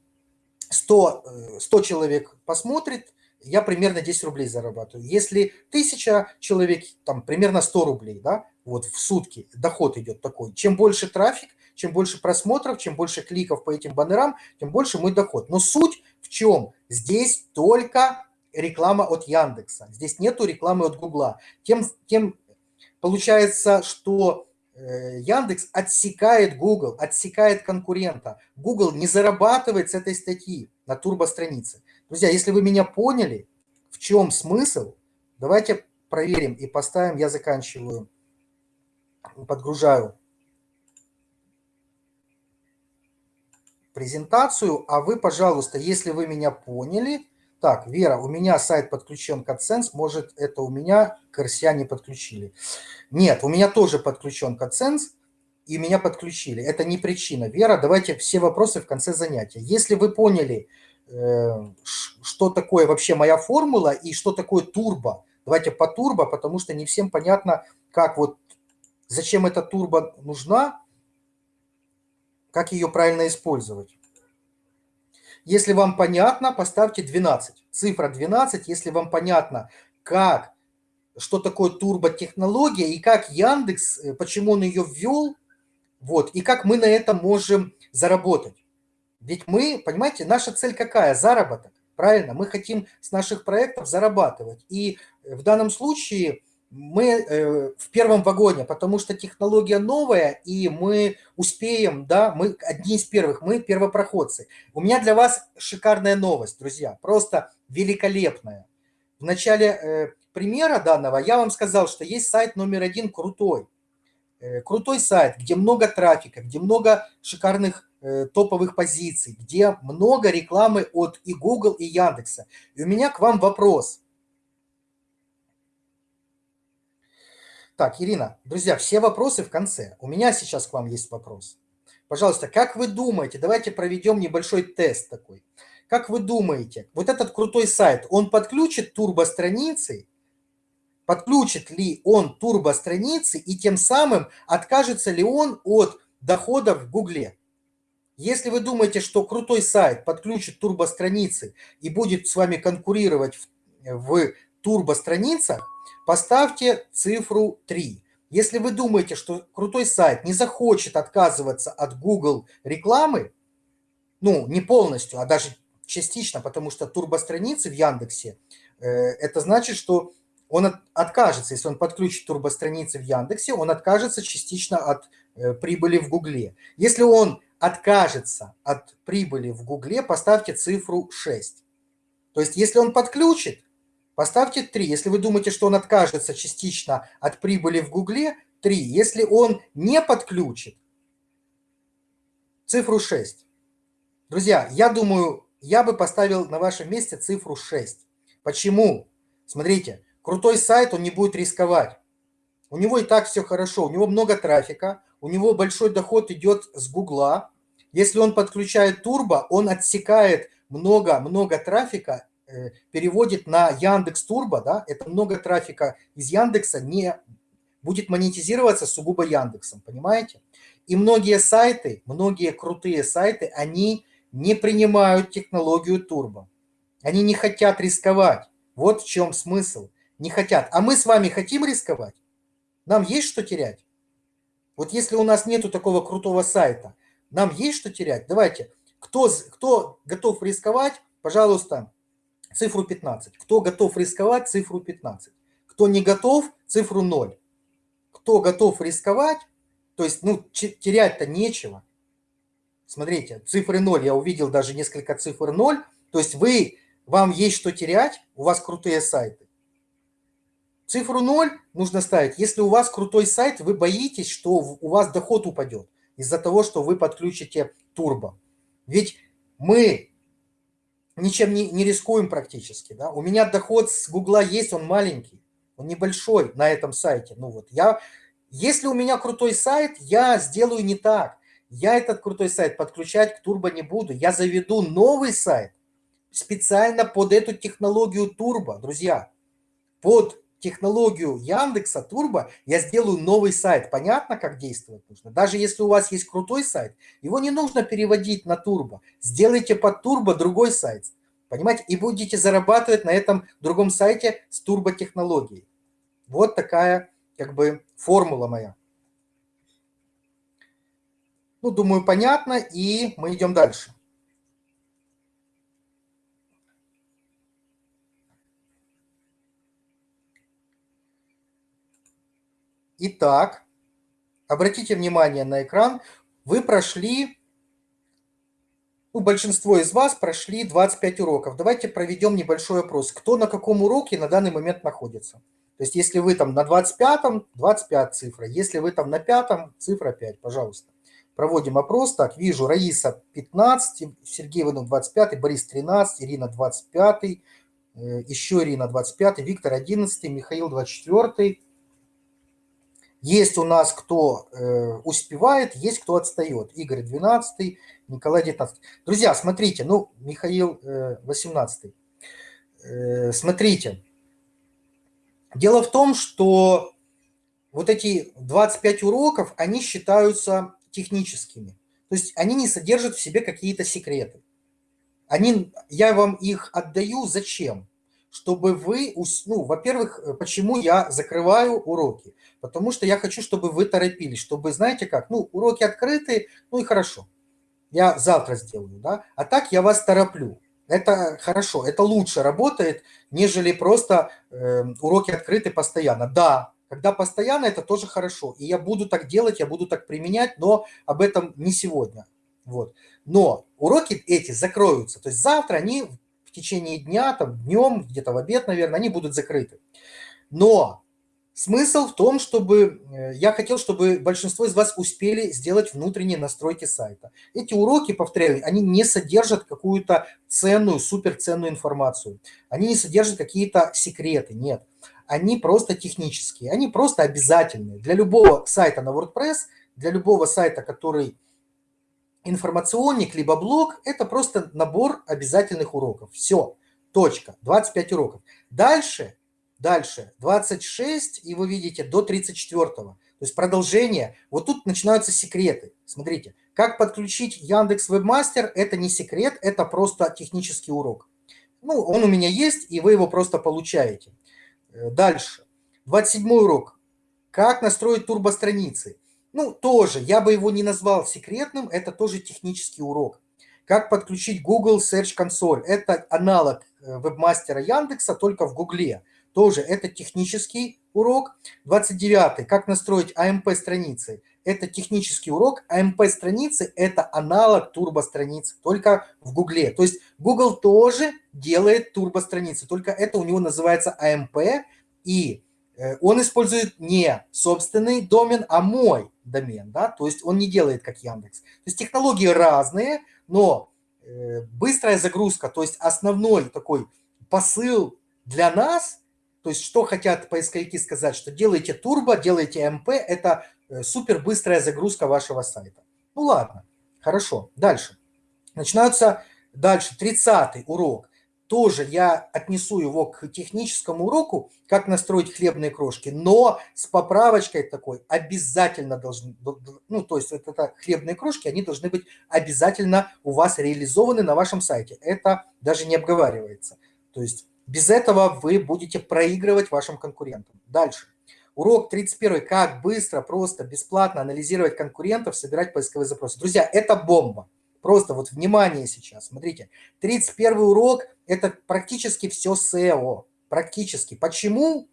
100, 100 э, человек посмотрит, я примерно 10 рублей зарабатываю. Если 1000 человек, там примерно 100 рублей, да, вот в сутки доход идет такой. Чем больше трафик, чем больше просмотров, чем больше кликов по этим баннерам, тем больше мой доход. Но суть в чем? Здесь только реклама от Яндекса. Здесь нету рекламы от Гугла. Тем, тем получается, что э, Яндекс отсекает Google, отсекает конкурента. Google не зарабатывает с этой статьи на турбостранице. Друзья, если вы меня поняли, в чем смысл, давайте проверим и поставим, я заканчиваю, подгружаю презентацию, а вы, пожалуйста, если вы меня поняли, так, Вера, у меня сайт подключен к AdSense, может, это у меня к не подключили. Нет, у меня тоже подключен к AdSense, и меня подключили. Это не причина. Вера, давайте все вопросы в конце занятия. Если вы поняли, э, что такое вообще моя формула и что такое турбо, давайте по турбо, потому что не всем понятно, как вот, зачем эта турбо нужна, как ее правильно использовать. Если вам понятно, поставьте 12. Цифра 12, если вам понятно, как, что такое турботехнология и как Яндекс, э, почему он ее ввел, вот, и как мы на этом можем заработать. Ведь мы, понимаете, наша цель какая? Заработок. Правильно? Мы хотим с наших проектов зарабатывать. И в данном случае мы э, в первом вагоне, потому что технология новая, и мы успеем, да, мы одни из первых, мы первопроходцы. У меня для вас шикарная новость, друзья, просто великолепная. В начале э, примера данного я вам сказал, что есть сайт номер один крутой. Э, крутой сайт, где много трафика, где много шикарных топовых позиций, где много рекламы от и Google, и Яндекса. И у меня к вам вопрос – Так, Ирина, друзья, все вопросы в конце. У меня сейчас к вам есть вопрос. Пожалуйста, как вы думаете, давайте проведем небольшой тест такой. Как вы думаете, вот этот крутой сайт, он подключит турбо-страницы? Подключит ли он турбо-страницы и тем самым откажется ли он от доходов в Гугле? Если вы думаете, что крутой сайт подключит турбо-страницы и будет с вами конкурировать в, в турбо-страницах, поставьте цифру 3. Если вы думаете, что крутой сайт не захочет отказываться от Google рекламы, ну, не полностью, а даже частично, потому что турбостраницы в Яндексе, э, это значит, что он от, откажется, если он подключит турбостраницы в Яндексе, он откажется частично от э, прибыли в Гугле. Если он откажется от прибыли в Гугле, поставьте цифру 6. То есть, если он подключит, поставьте 3. Если вы думаете, что он откажется частично от прибыли в Гугле, 3. Если он не подключит, цифру 6. Друзья, я думаю, я бы поставил на вашем месте цифру 6. Почему? Смотрите, крутой сайт, он не будет рисковать. У него и так все хорошо, у него много трафика, у него большой доход идет с Гугла. Если он подключает турбо, он отсекает много-много трафика, переводит на Яндекс Турбо, да, это много трафика из Яндекса не будет монетизироваться сугубо Яндексом, понимаете? И многие сайты, многие крутые сайты, они не принимают технологию турбо. Они не хотят рисковать. Вот в чем смысл. Не хотят. А мы с вами хотим рисковать? Нам есть что терять? Вот если у нас нету такого крутого сайта, нам есть что терять? Давайте. Кто, кто готов рисковать, пожалуйста, цифру 15. Кто готов рисковать, цифру 15. Кто не готов, цифру 0. Кто готов рисковать, то есть, ну, терять-то нечего. Смотрите, цифры 0, я увидел даже несколько цифр 0. То есть вы, вам есть что терять, у вас крутые сайты. Цифру 0 нужно ставить, если у вас крутой сайт, вы боитесь, что у вас доход упадет из-за того, что вы подключите турбо. Ведь мы ничем не, не рискуем практически. Да? У меня доход с Гугла есть, он маленький, он небольшой на этом сайте. Ну вот я, если у меня крутой сайт, я сделаю не так. Я этот крутой сайт подключать к турбо не буду. Я заведу новый сайт специально под эту технологию турбо, друзья. Под технологию Яндекса Турбо я сделаю новый сайт. Понятно, как действовать нужно? Даже если у вас есть крутой сайт, его не нужно переводить на Турбо. Сделайте под Турбо другой сайт. Понимаете? И будете зарабатывать на этом другом сайте с турбо-технологией. Вот такая как бы формула моя. Ну, думаю, понятно, и мы идем дальше. Итак, обратите внимание на экран. Вы прошли, ну, большинство из вас прошли 25 уроков. Давайте проведем небольшой опрос. Кто на каком уроке на данный момент находится? То есть, если вы там на 25-м, 25 цифра. Если вы там на 5-м, цифра 5, пожалуйста. Проводим опрос. Так, вижу, Раиса 15, Сергей Иванов 25, Борис 13, Ирина 25, э, еще Ирина 25, Виктор 11, Михаил 24, есть у нас кто э, успевает, есть кто отстает. Игорь 12, Николай 19. Друзья, смотрите, ну, Михаил э, 18. Э, смотрите. Дело в том, что вот эти 25 уроков, они считаются техническими. То есть они не содержат в себе какие-то секреты. Они, я вам их отдаю зачем? Чтобы вы, ну, во-первых, э, почему я закрываю уроки? Потому что я хочу, чтобы вы торопились, чтобы, знаете как, ну, уроки открыты, ну и хорошо, я завтра сделаю, да, а так я вас тороплю. Это хорошо, это лучше работает, нежели просто э, уроки открыты постоянно. Да, когда постоянно, это тоже хорошо. И я буду так делать, я буду так применять, но об этом не сегодня. Вот. Но уроки эти закроются. То есть завтра они в течение дня, там, днем, где-то в обед, наверное, они будут закрыты. Но смысл в том, чтобы э, я хотел, чтобы большинство из вас успели сделать внутренние настройки сайта. Эти уроки, повторяю, они не содержат какую-то ценную, суперценную информацию. Они не содержат какие-то секреты, нет. Они просто технические, они просто обязательные. Для любого сайта на WordPress, для любого сайта, который информационник, либо блог – это просто набор обязательных уроков. Все, точка, 25 уроков. Дальше, дальше 26, и вы видите, до 34. То есть продолжение. Вот тут начинаются секреты. Смотрите, как подключить Яндекс Вебмастер – это не секрет, это просто технический урок. Ну, он у меня есть, и вы его просто получаете. Э, дальше. 27 урок. Как настроить турбостраницы. Ну, тоже, я бы его не назвал секретным, это тоже технический урок. Как подключить Google Search Console. Это аналог э, вебмастера Яндекса, только в Гугле. Тоже это технический урок. 29. Как настроить AMP-страницы. Это технический урок. AMP-страницы – это аналог турбостраниц, только в Гугле. То есть Google тоже делает турбостраницы, только это у него называется AMP, и Э, он использует не собственный домен, а мой домен, да, то есть он не делает как Яндекс. То есть технологии разные, но э, быстрая загрузка, то есть основной такой посыл для нас, то есть что хотят поисковики сказать, что делайте турбо, делайте МП, это э, супер быстрая загрузка вашего сайта. Ну ладно, хорошо, дальше. Начинаются дальше, 30 урок тоже я отнесу его к техническому уроку, как настроить хлебные крошки, но с поправочкой такой обязательно должны, ну, то есть это, это хлебные крошки, они должны быть обязательно у вас реализованы на вашем сайте. Это даже не обговаривается. То есть без этого вы будете проигрывать вашим конкурентам. Дальше. Урок 31. Как быстро, просто, бесплатно анализировать конкурентов, собирать поисковые запросы. Друзья, это бомба. Просто вот внимание сейчас, смотрите. 31 урок – это практически все SEO. Практически. Почему?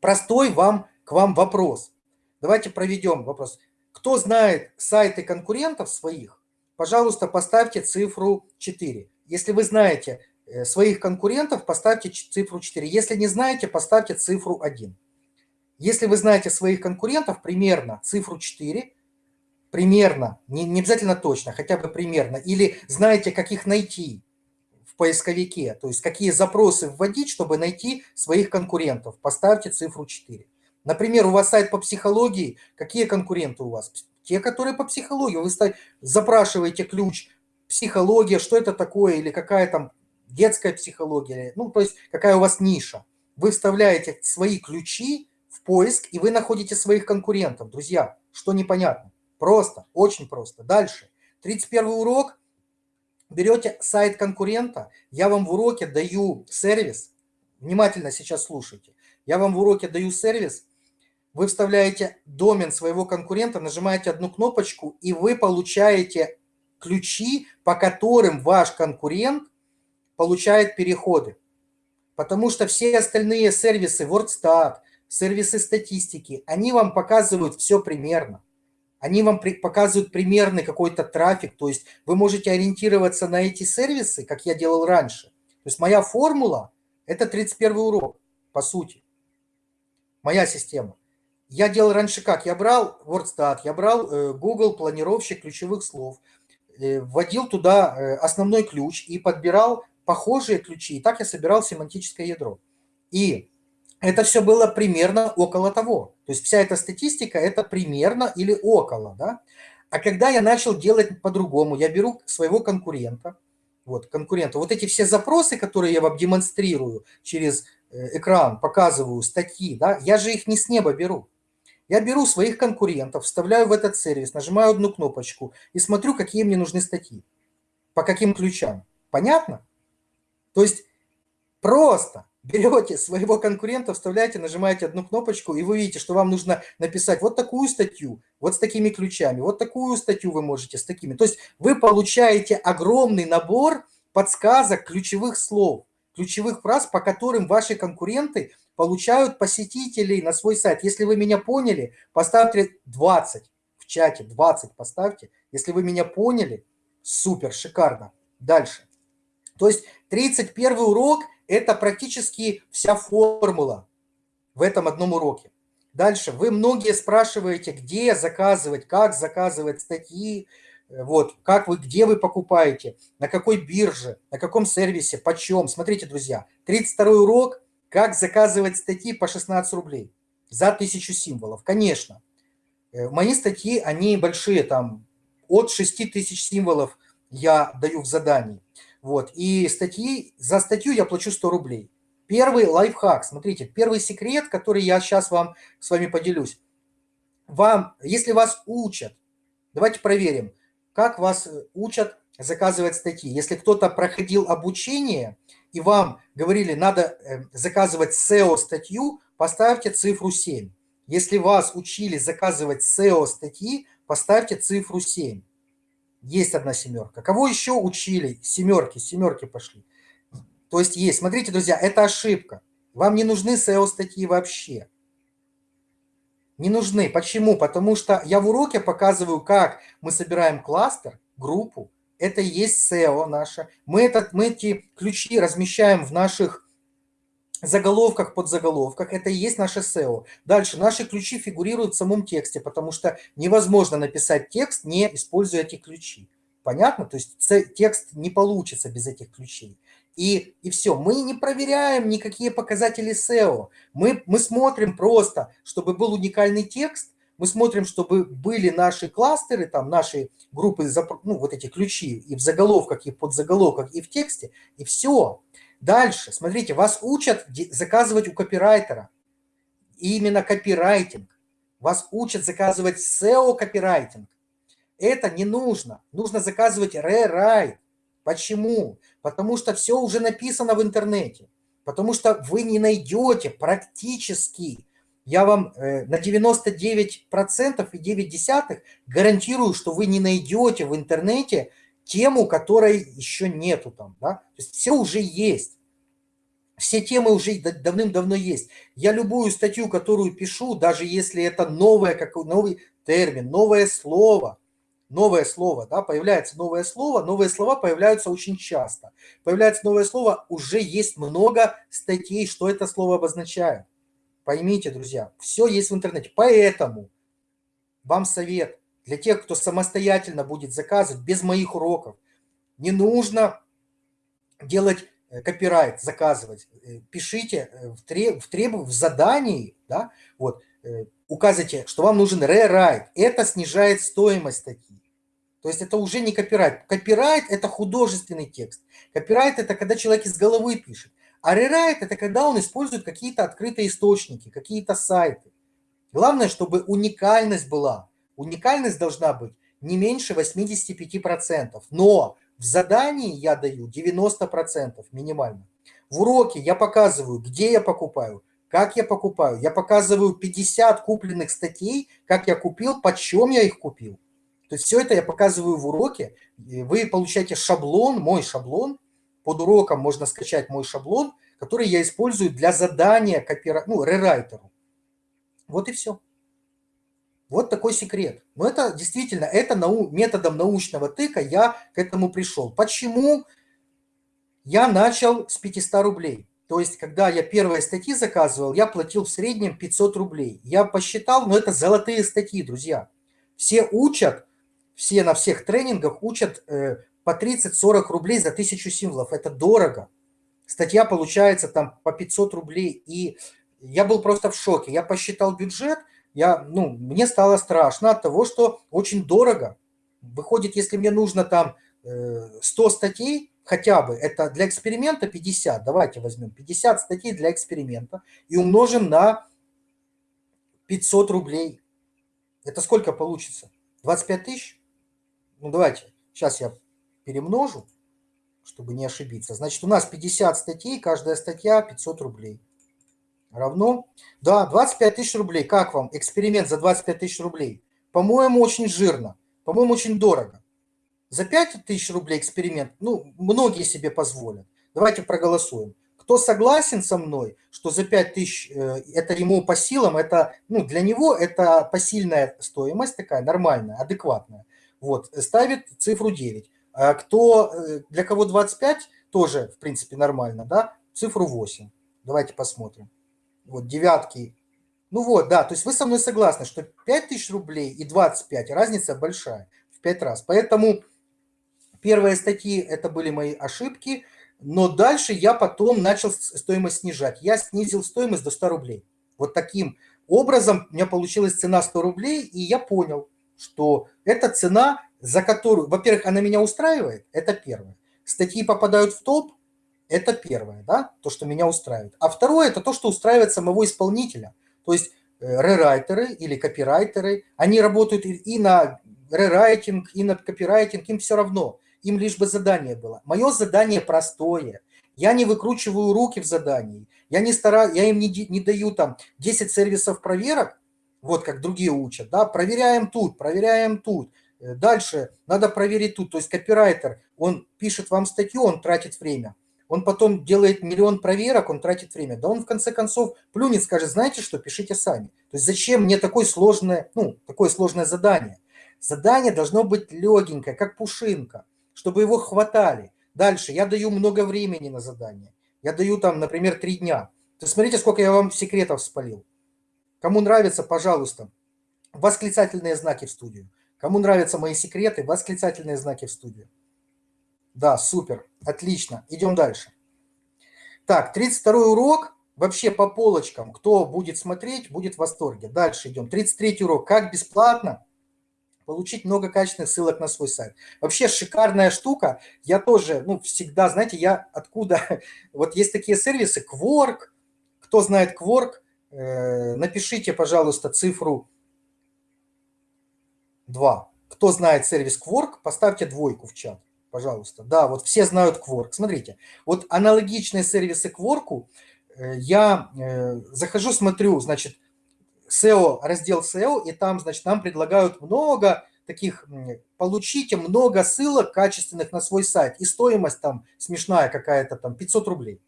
Простой вам, к вам вопрос. Давайте проведем вопрос. Кто знает сайты конкурентов своих, пожалуйста, поставьте цифру 4. Если вы знаете э, своих конкурентов, поставьте цифру 4. Если не знаете, поставьте цифру 1. Если вы знаете своих конкурентов, примерно цифру 4, примерно, не, не обязательно точно, хотя бы примерно, или знаете, как их найти в поисковике, то есть какие запросы вводить, чтобы найти своих конкурентов, поставьте цифру 4. Например, у вас сайт по психологии, какие конкуренты у вас? Те, которые по психологии. Вы запрашиваете ключ психология, что это такое, или какая там детская психология, ну, то есть какая у вас ниша. Вы вставляете свои ключи в поиск, и вы находите своих конкурентов. Друзья, что непонятно? Просто, очень просто. Дальше. 31 урок. Берете сайт конкурента. Я вам в уроке даю сервис. Внимательно сейчас слушайте. Я вам в уроке даю сервис. Вы вставляете домен своего конкурента, нажимаете одну кнопочку, и вы получаете ключи, по которым ваш конкурент получает переходы. Потому что все остальные сервисы, WordStat, сервисы статистики, они вам показывают все примерно они вам показывают примерный какой-то трафик, то есть вы можете ориентироваться на эти сервисы, как я делал раньше. То есть моя формула – это 31 урок, по сути. Моя система. Я делал раньше как? Я брал WordStat, я брал э, Google планировщик ключевых слов, э, вводил туда э, основной ключ и подбирал похожие ключи. И так я собирал семантическое ядро. И это все было примерно около того. То есть вся эта статистика – это примерно или около. Да? А когда я начал делать по-другому, я беру своего конкурента, вот, конкурента, вот эти все запросы, которые я вам демонстрирую через э, экран, показываю статьи, да, я же их не с неба беру. Я беру своих конкурентов, вставляю в этот сервис, нажимаю одну кнопочку и смотрю, какие мне нужны статьи, по каким ключам. Понятно? То есть просто берете своего конкурента, вставляете, нажимаете одну кнопочку, и вы видите, что вам нужно написать вот такую статью, вот с такими ключами, вот такую статью вы можете с такими. То есть вы получаете огромный набор подсказок, ключевых слов, ключевых фраз, по которым ваши конкуренты получают посетителей на свой сайт. Если вы меня поняли, поставьте 20 в чате, 20 поставьте. Если вы меня поняли, супер, шикарно. Дальше. То есть 31 урок – это практически вся формула в этом одном уроке. Дальше. Вы многие спрашиваете, где заказывать, как заказывать статьи, вот, как вы, где вы покупаете, на какой бирже, на каком сервисе, почем. Смотрите, друзья, 32 урок, как заказывать статьи по 16 рублей за 1000 символов. Конечно, э, мои статьи, они большие, там от 6 тысяч символов я даю в задании. Вот. И статьи, за статью я плачу 100 рублей. Первый лайфхак, смотрите, первый секрет, который я сейчас вам с вами поделюсь. Вам, если вас учат, давайте проверим, как вас учат заказывать статьи. Если кто-то проходил обучение, и вам говорили, надо э, заказывать SEO-статью, поставьте цифру 7. Если вас учили заказывать SEO-статьи, поставьте цифру 7. Есть одна семерка. Кого еще учили? Семерки, семерки пошли. То есть есть. Смотрите, друзья, это ошибка. Вам не нужны SEO-статьи вообще. Не нужны. Почему? Потому что я в уроке показываю, как мы собираем кластер, группу. Это и есть SEO наша. Мы, этот, мы эти ключи размещаем в наших заголовках, подзаголовках. Это и есть наше SEO. Дальше. Наши ключи фигурируют в самом тексте, потому что невозможно написать текст, не используя эти ключи. Понятно? То есть текст не получится без этих ключей и, и все. Мы не проверяем никакие показатели SEO. Мы, мы смотрим просто, чтобы был уникальный текст, мы смотрим, чтобы были наши кластеры, там наши группы, ну, вот эти ключи и в заголовках, и в подзаголовках, и в тексте, и все. Дальше, смотрите, вас учат заказывать у копирайтера. Именно копирайтинг. Вас учат заказывать SEO-копирайтинг. Это не нужно. Нужно заказывать rewrite. Почему? Потому что все уже написано в интернете. Потому что вы не найдете практически, я вам э, на 99% и 9 десятых гарантирую, что вы не найдете в интернете тему, которой еще нету там. Да? То есть все уже есть. Все темы уже давным-давно есть. Я любую статью, которую пишу, даже если это новое, как новый термин, новое слово – новое слово, да, появляется новое слово, новые слова появляются очень часто. Появляется новое слово, уже есть много статей, что это слово обозначает. Поймите, друзья, все есть в интернете. Поэтому вам совет для тех, кто самостоятельно будет заказывать без моих уроков. Не нужно делать э, копирайт, заказывать. Э, пишите э, в, треб, в, треб, в задании, да, вот, указывайте, что вам нужен рерайт. Это снижает стоимость статьи. То есть это уже не копирайт. Копирайт – это художественный текст. Копирайт – это когда человек из головы пишет. А рерайт – это когда он использует какие-то открытые источники, какие-то сайты. Главное, чтобы уникальность была. Уникальность должна быть не меньше 85%. Но в задании я даю 90% минимально. В уроке я показываю, где я покупаю, как я покупаю. Я показываю 50 купленных статей, как я купил, почем я их купил. То есть все это я показываю в уроке. Вы получаете шаблон, мой шаблон. Под уроком можно скачать мой шаблон, который я использую для задания копира... ну, рерайтеру. Вот и все. Вот такой секрет. Но это действительно, это нау... методом научного тыка я к этому пришел. Почему я начал с 500 рублей? То есть, когда я первые статьи заказывал, я платил в среднем 500 рублей. Я посчитал, но это золотые статьи, друзья. Все учат все на всех тренингах учат э, по 30-40 рублей за тысячу символов. Это дорого. Статья получается там по 500 рублей. И я был просто в шоке. Я посчитал бюджет, я, ну, мне стало страшно от того, что очень дорого. Выходит, если мне нужно там 100 э, статей, хотя бы, это для эксперимента 50, давайте возьмем 50 статей для эксперимента и умножим на 500 рублей. Это сколько получится? 25 тысяч? ну давайте, сейчас я перемножу, чтобы не ошибиться. Значит, у нас 50 статей, каждая статья 500 рублей. Равно, да, 25 тысяч рублей. Как вам эксперимент за 25 тысяч рублей? По-моему, очень жирно. По-моему, очень дорого. За 5 тысяч рублей эксперимент, ну, многие себе позволят. Давайте проголосуем. Кто согласен со мной, что за 5 тысяч э, это ему по силам, это, ну, для него это посильная стоимость такая, нормальная, адекватная. Вот, ставит цифру 9. А кто, э, для кого 25, тоже, в принципе, нормально, да, цифру 8. Давайте посмотрим. Вот, девятки. Ну вот, да, то есть вы со мной согласны, что 5000 рублей и 25, разница большая, в 5 раз. Поэтому первые статьи, это были мои ошибки, но дальше я потом начал стоимость снижать. Я снизил стоимость до 100 рублей. Вот таким образом у меня получилась цена 100 рублей, и я понял – что эта цена за которую, во-первых, она меня устраивает, это первое. Статьи попадают в топ, это первое, да, то, что меня устраивает. А второе, это то, что устраивает самого исполнителя. То есть э, рерайтеры или копирайтеры, они работают и на рерайтинг, и на копирайтинг, им все равно. Им лишь бы задание было. Мое задание простое. Я не выкручиваю руки в задании. Я, не стараюсь, я им не, не даю там 10 сервисов проверок, вот как другие учат, да, проверяем тут, проверяем тут. Э, дальше надо проверить тут. То есть копирайтер, он пишет вам статью, он тратит время. Он потом делает миллион проверок, он тратит время. Да он в конце концов плюнет, скажет, знаете что, пишите сами. То есть зачем мне такое сложное, ну, такое сложное задание? Задание должно быть легенькое, как пушинка, чтобы его хватали. Дальше я даю много времени на задание. Я даю там, например, три дня. То есть смотрите, сколько я вам секретов спалил. Кому нравится, пожалуйста, восклицательные знаки в студию. Кому нравятся мои секреты, восклицательные знаки в студию. Да, супер, отлично. Идем дальше. Так, 32 урок. Вообще по полочкам. Кто будет смотреть, будет в восторге. Дальше идем. 33 урок. Как бесплатно получить много качественных ссылок на свой сайт. Вообще шикарная штука. Я тоже, ну, всегда, знаете, я откуда... Вот есть такие сервисы, Quark. Кто знает Quark, э, напишите, пожалуйста, цифру 2. Кто знает сервис Quark, поставьте двойку в чат пожалуйста. Да, вот все знают Quark. Смотрите, вот аналогичные сервисы Quark, э, я э, захожу, смотрю, значит, SEO, раздел SEO, и там, значит, нам предлагают много таких, получите много ссылок качественных на свой сайт, и стоимость там смешная какая-то, там 500 рублей,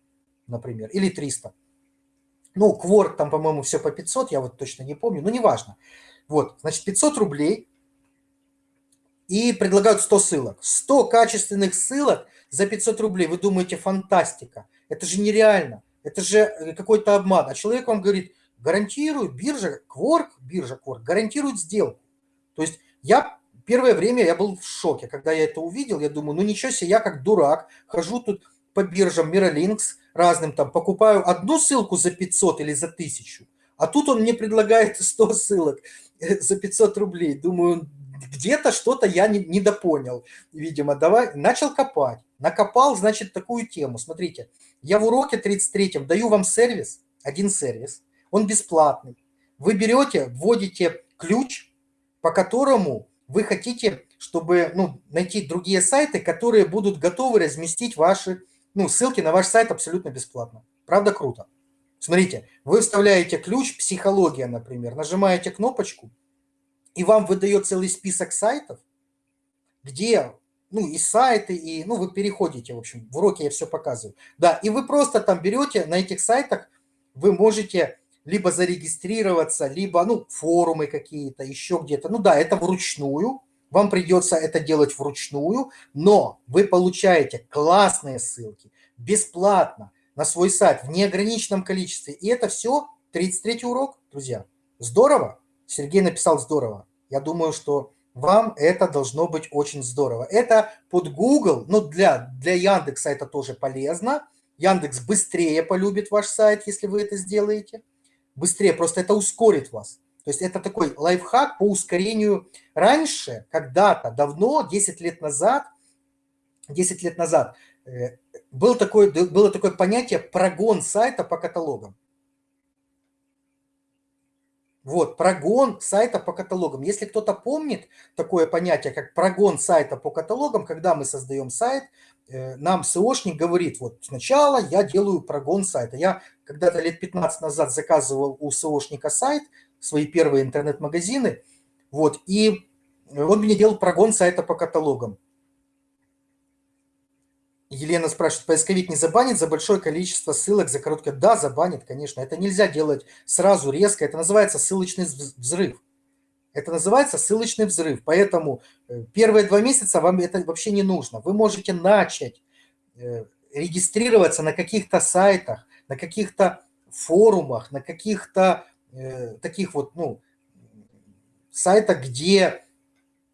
например, или 300. Ну, Quark там, по-моему, все по 500, я вот точно не помню, но неважно. Вот, значит, 500 рублей, и предлагают 100 ссылок. 100 качественных ссылок за 500 рублей. Вы думаете, фантастика. Это же нереально. Это же э, какой-то обман. А человек вам говорит, гарантирую, биржа, Quark, биржа Quark, гарантирует сделку. То есть я первое время я был в шоке, когда я это увидел. Я думаю, ну ничего себе, я как дурак хожу тут по биржам Miralinks разным там, покупаю одну ссылку за 500 или за 1000, а тут он мне предлагает 100 ссылок э, за 500 рублей. Думаю, где-то что-то я не, недопонял, видимо. Давай, начал копать. Накопал, значит, такую тему. Смотрите, я в уроке 33 даю вам сервис, один сервис, он бесплатный. Вы берете, вводите ключ, по которому вы хотите, чтобы ну, найти другие сайты, которые будут готовы разместить ваши ну, ссылки на ваш сайт абсолютно бесплатно. Правда круто? Смотрите, вы вставляете ключ «Психология», например, нажимаете кнопочку, и вам выдает целый список сайтов, где, ну, и сайты, и, ну, вы переходите, в общем, в уроке я все показываю. Да, и вы просто там берете, на этих сайтах вы можете либо зарегистрироваться, либо, ну, форумы какие-то, еще где-то. Ну да, это вручную, вам придется это делать вручную, но вы получаете классные ссылки бесплатно на свой сайт в неограниченном количестве. И это все 33 урок, друзья. Здорово? Сергей написал здорово. Я думаю, что вам это должно быть очень здорово. Это под Google, ну для, для Яндекса это тоже полезно. Яндекс быстрее полюбит ваш сайт, если вы это сделаете. Быстрее, просто это ускорит вас. То есть это такой лайфхак по ускорению. Раньше, когда-то, давно, 10 лет назад, 10 лет назад, э, был такой, было такое понятие прогон сайта по каталогам. Вот, прогон сайта по каталогам. Если кто-то помнит такое понятие, как прогон сайта по каталогам, когда мы создаем сайт, э, нам SEOшник говорит, вот сначала я делаю прогон сайта. Я когда-то лет 15 назад заказывал у SEOшника сайт, свои первые интернет-магазины, вот, и он мне делал прогон сайта по каталогам. Елена спрашивает, поисковик не забанит за большое количество ссылок за короткое? Да, забанит, конечно. Это нельзя делать сразу резко. Это называется ссылочный взрыв. Это называется ссылочный взрыв. Поэтому э, первые два месяца вам это вообще не нужно. Вы можете начать э, регистрироваться на каких-то сайтах, на каких-то форумах, на каких-то э, таких вот, ну, сайтах, где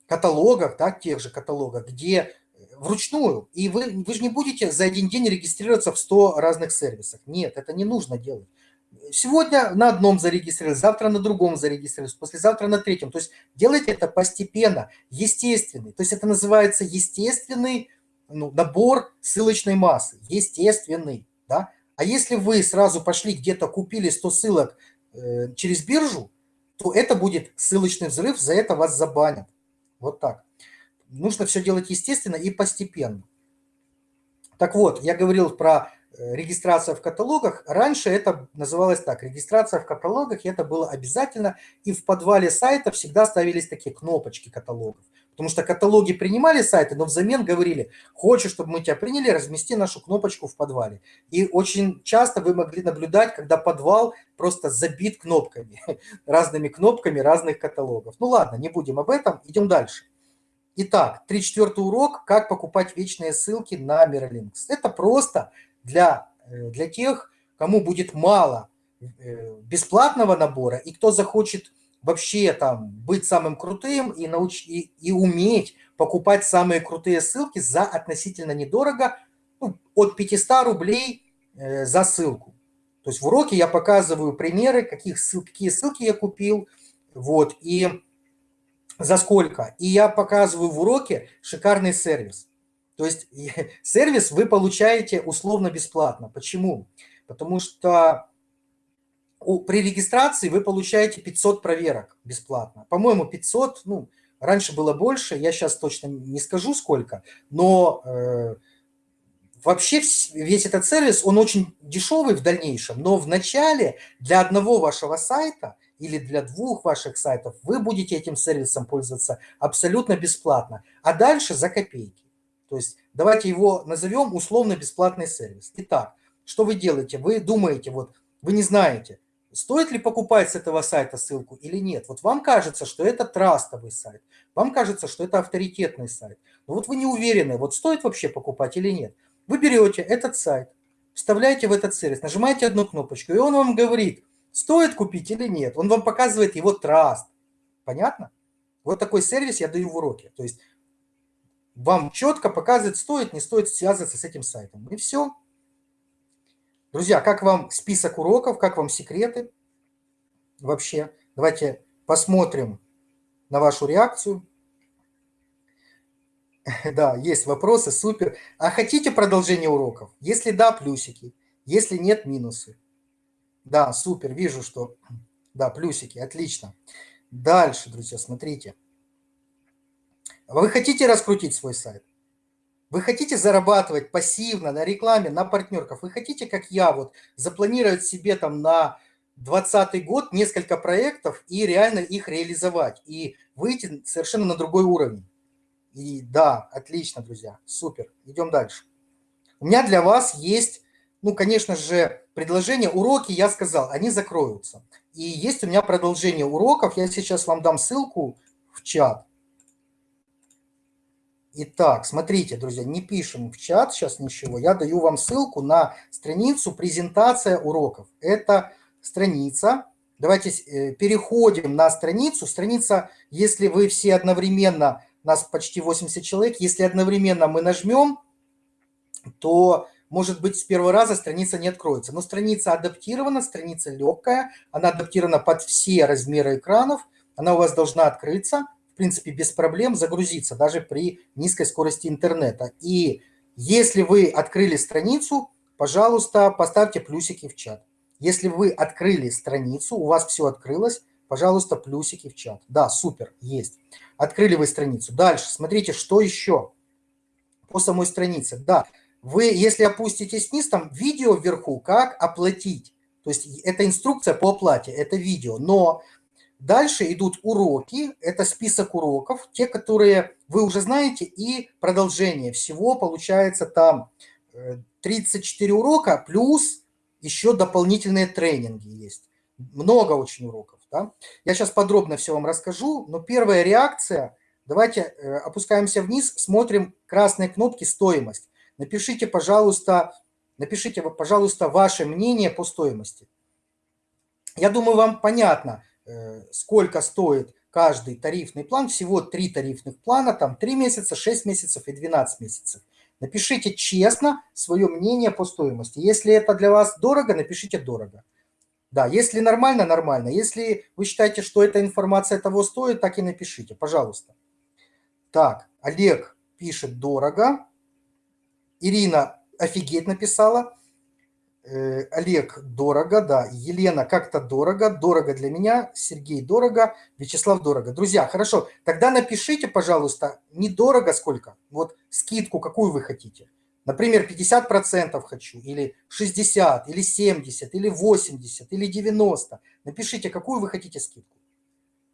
каталогах, да, тех же каталогах, где вручную. И вы, вы же не будете за один день регистрироваться в 100 разных сервисах. Нет, это не нужно делать. сегодня на одном зарегистрировались, завтра на другом зарегистрировались, послезавтра на третьем. То есть делайте это постепенно, естественный. То есть это называется естественный ну, набор ссылочной массы, естественный. Да? А если вы сразу пошли где-то купили 100 ссылок э, через биржу, то это будет ссылочный взрыв, за это вас забанят. Вот так. Нужно все делать естественно и постепенно. Так вот, я говорил про Э, регистрация в каталогах. Раньше это называлось так. Регистрация в каталогах это было обязательно. И в подвале сайта всегда ставились такие кнопочки каталогов. Потому что каталоги принимали сайты, но взамен говорили, хочешь, чтобы мы тебя приняли, размести нашу кнопочку в подвале. И очень часто вы могли наблюдать, когда подвал просто забит кнопками, разными кнопками разных каталогов. Ну ладно, не будем об этом, идем дальше. Итак, 34 урок «Как покупать вечные ссылки на Miralinks». Это просто для, э, для тех, кому будет мало э, бесплатного набора, и кто захочет вообще там быть самым крутым и, науч... и, и уметь покупать самые крутые ссылки за относительно недорого, ну, от 500 рублей э, за ссылку. То есть в уроке я показываю примеры, каких какие ссылки я купил, вот, и за сколько. И я показываю в уроке шикарный сервис. То есть сервис вы получаете условно бесплатно. Почему? Потому что при регистрации вы получаете 500 проверок бесплатно. По-моему, 500, ну, раньше было больше, я сейчас точно не скажу сколько, но э, вообще весь этот сервис, он очень дешевый в дальнейшем, но в начале для одного вашего сайта или для двух ваших сайтов вы будете этим сервисом пользоваться абсолютно бесплатно, а дальше за копейки. То есть давайте его назовем условно-бесплатный сервис. Итак, что вы делаете? Вы думаете, вот вы не знаете, стоит ли покупать с этого сайта ссылку или нет. Вот вам кажется, что это трастовый сайт, вам кажется, что это авторитетный сайт. Но вот вы не уверены, вот стоит вообще покупать или нет. Вы берете этот сайт, вставляете в этот сервис, нажимаете одну кнопочку, и он вам говорит, стоит купить или нет. Он вам показывает его траст. Понятно? Вот такой сервис я даю в уроке. То есть вам четко показывает, стоит, не стоит связываться с этим сайтом. И все. Друзья, как вам список уроков, как вам секреты вообще? Давайте посмотрим на вашу реакцию. Да, есть вопросы, супер. А хотите продолжение уроков? Если да, плюсики. Если нет, минусы. Да, супер, вижу, что... Да, плюсики, отлично. Дальше, друзья, смотрите. Вы хотите раскрутить свой сайт? Вы хотите зарабатывать пассивно на рекламе, на партнерках? Вы хотите, как я, вот запланировать себе там на 2020 год несколько проектов и реально их реализовать и выйти совершенно на другой уровень? И да, отлично, друзья, супер. Идем дальше. У меня для вас есть, ну, конечно же, предложение. Уроки, я сказал, они закроются. И есть у меня продолжение уроков. Я сейчас вам дам ссылку в чат. Итак, смотрите, друзья, не пишем в чат сейчас ничего. Я даю вам ссылку на страницу «Презентация уроков». Это страница. Давайте э, переходим на страницу. Страница, если вы все одновременно, нас почти 80 человек, если одновременно мы нажмем, то, может быть, с первого раза страница не откроется. Но страница адаптирована, страница легкая, она адаптирована под все размеры экранов, она у вас должна открыться в принципе, без проблем загрузиться, даже при низкой скорости интернета. И если вы открыли страницу, пожалуйста, поставьте плюсики в чат. Если вы открыли страницу, у вас все открылось, пожалуйста, плюсики в чат. Да, супер, есть. Открыли вы страницу. Дальше, смотрите, что еще по самой странице. Да, вы, если опуститесь вниз, там видео вверху, как оплатить. То есть это инструкция по оплате, это видео. Но Дальше идут уроки, это список уроков, те, которые вы уже знаете, и продолжение. Всего получается там 34 э, урока, плюс еще дополнительные тренинги есть. Много очень уроков. Да? Я сейчас подробно все вам расскажу, но первая реакция, давайте э, опускаемся вниз, смотрим красные кнопки «Стоимость». Напишите, пожалуйста, напишите, пожалуйста, ваше мнение по стоимости. Я думаю, вам понятно, Э, сколько стоит каждый тарифный план. Всего три тарифных плана, там 3 месяца, 6 месяцев и 12 месяцев. Напишите честно свое мнение по стоимости. Если это для вас дорого, напишите дорого. Да, если нормально, нормально. Если вы считаете, что эта информация того стоит, так и напишите, пожалуйста. Так, Олег пишет дорого. Ирина офигеть написала. Э, Олег дорого, да. Елена как-то дорого. Дорого для меня. Сергей дорого. Вячеслав дорого. Друзья, хорошо. Тогда напишите, пожалуйста, не дорого сколько. Вот скидку какую вы хотите. Например, 50% хочу, или 60, или 70, или 80, или 90. Напишите, какую вы хотите скидку.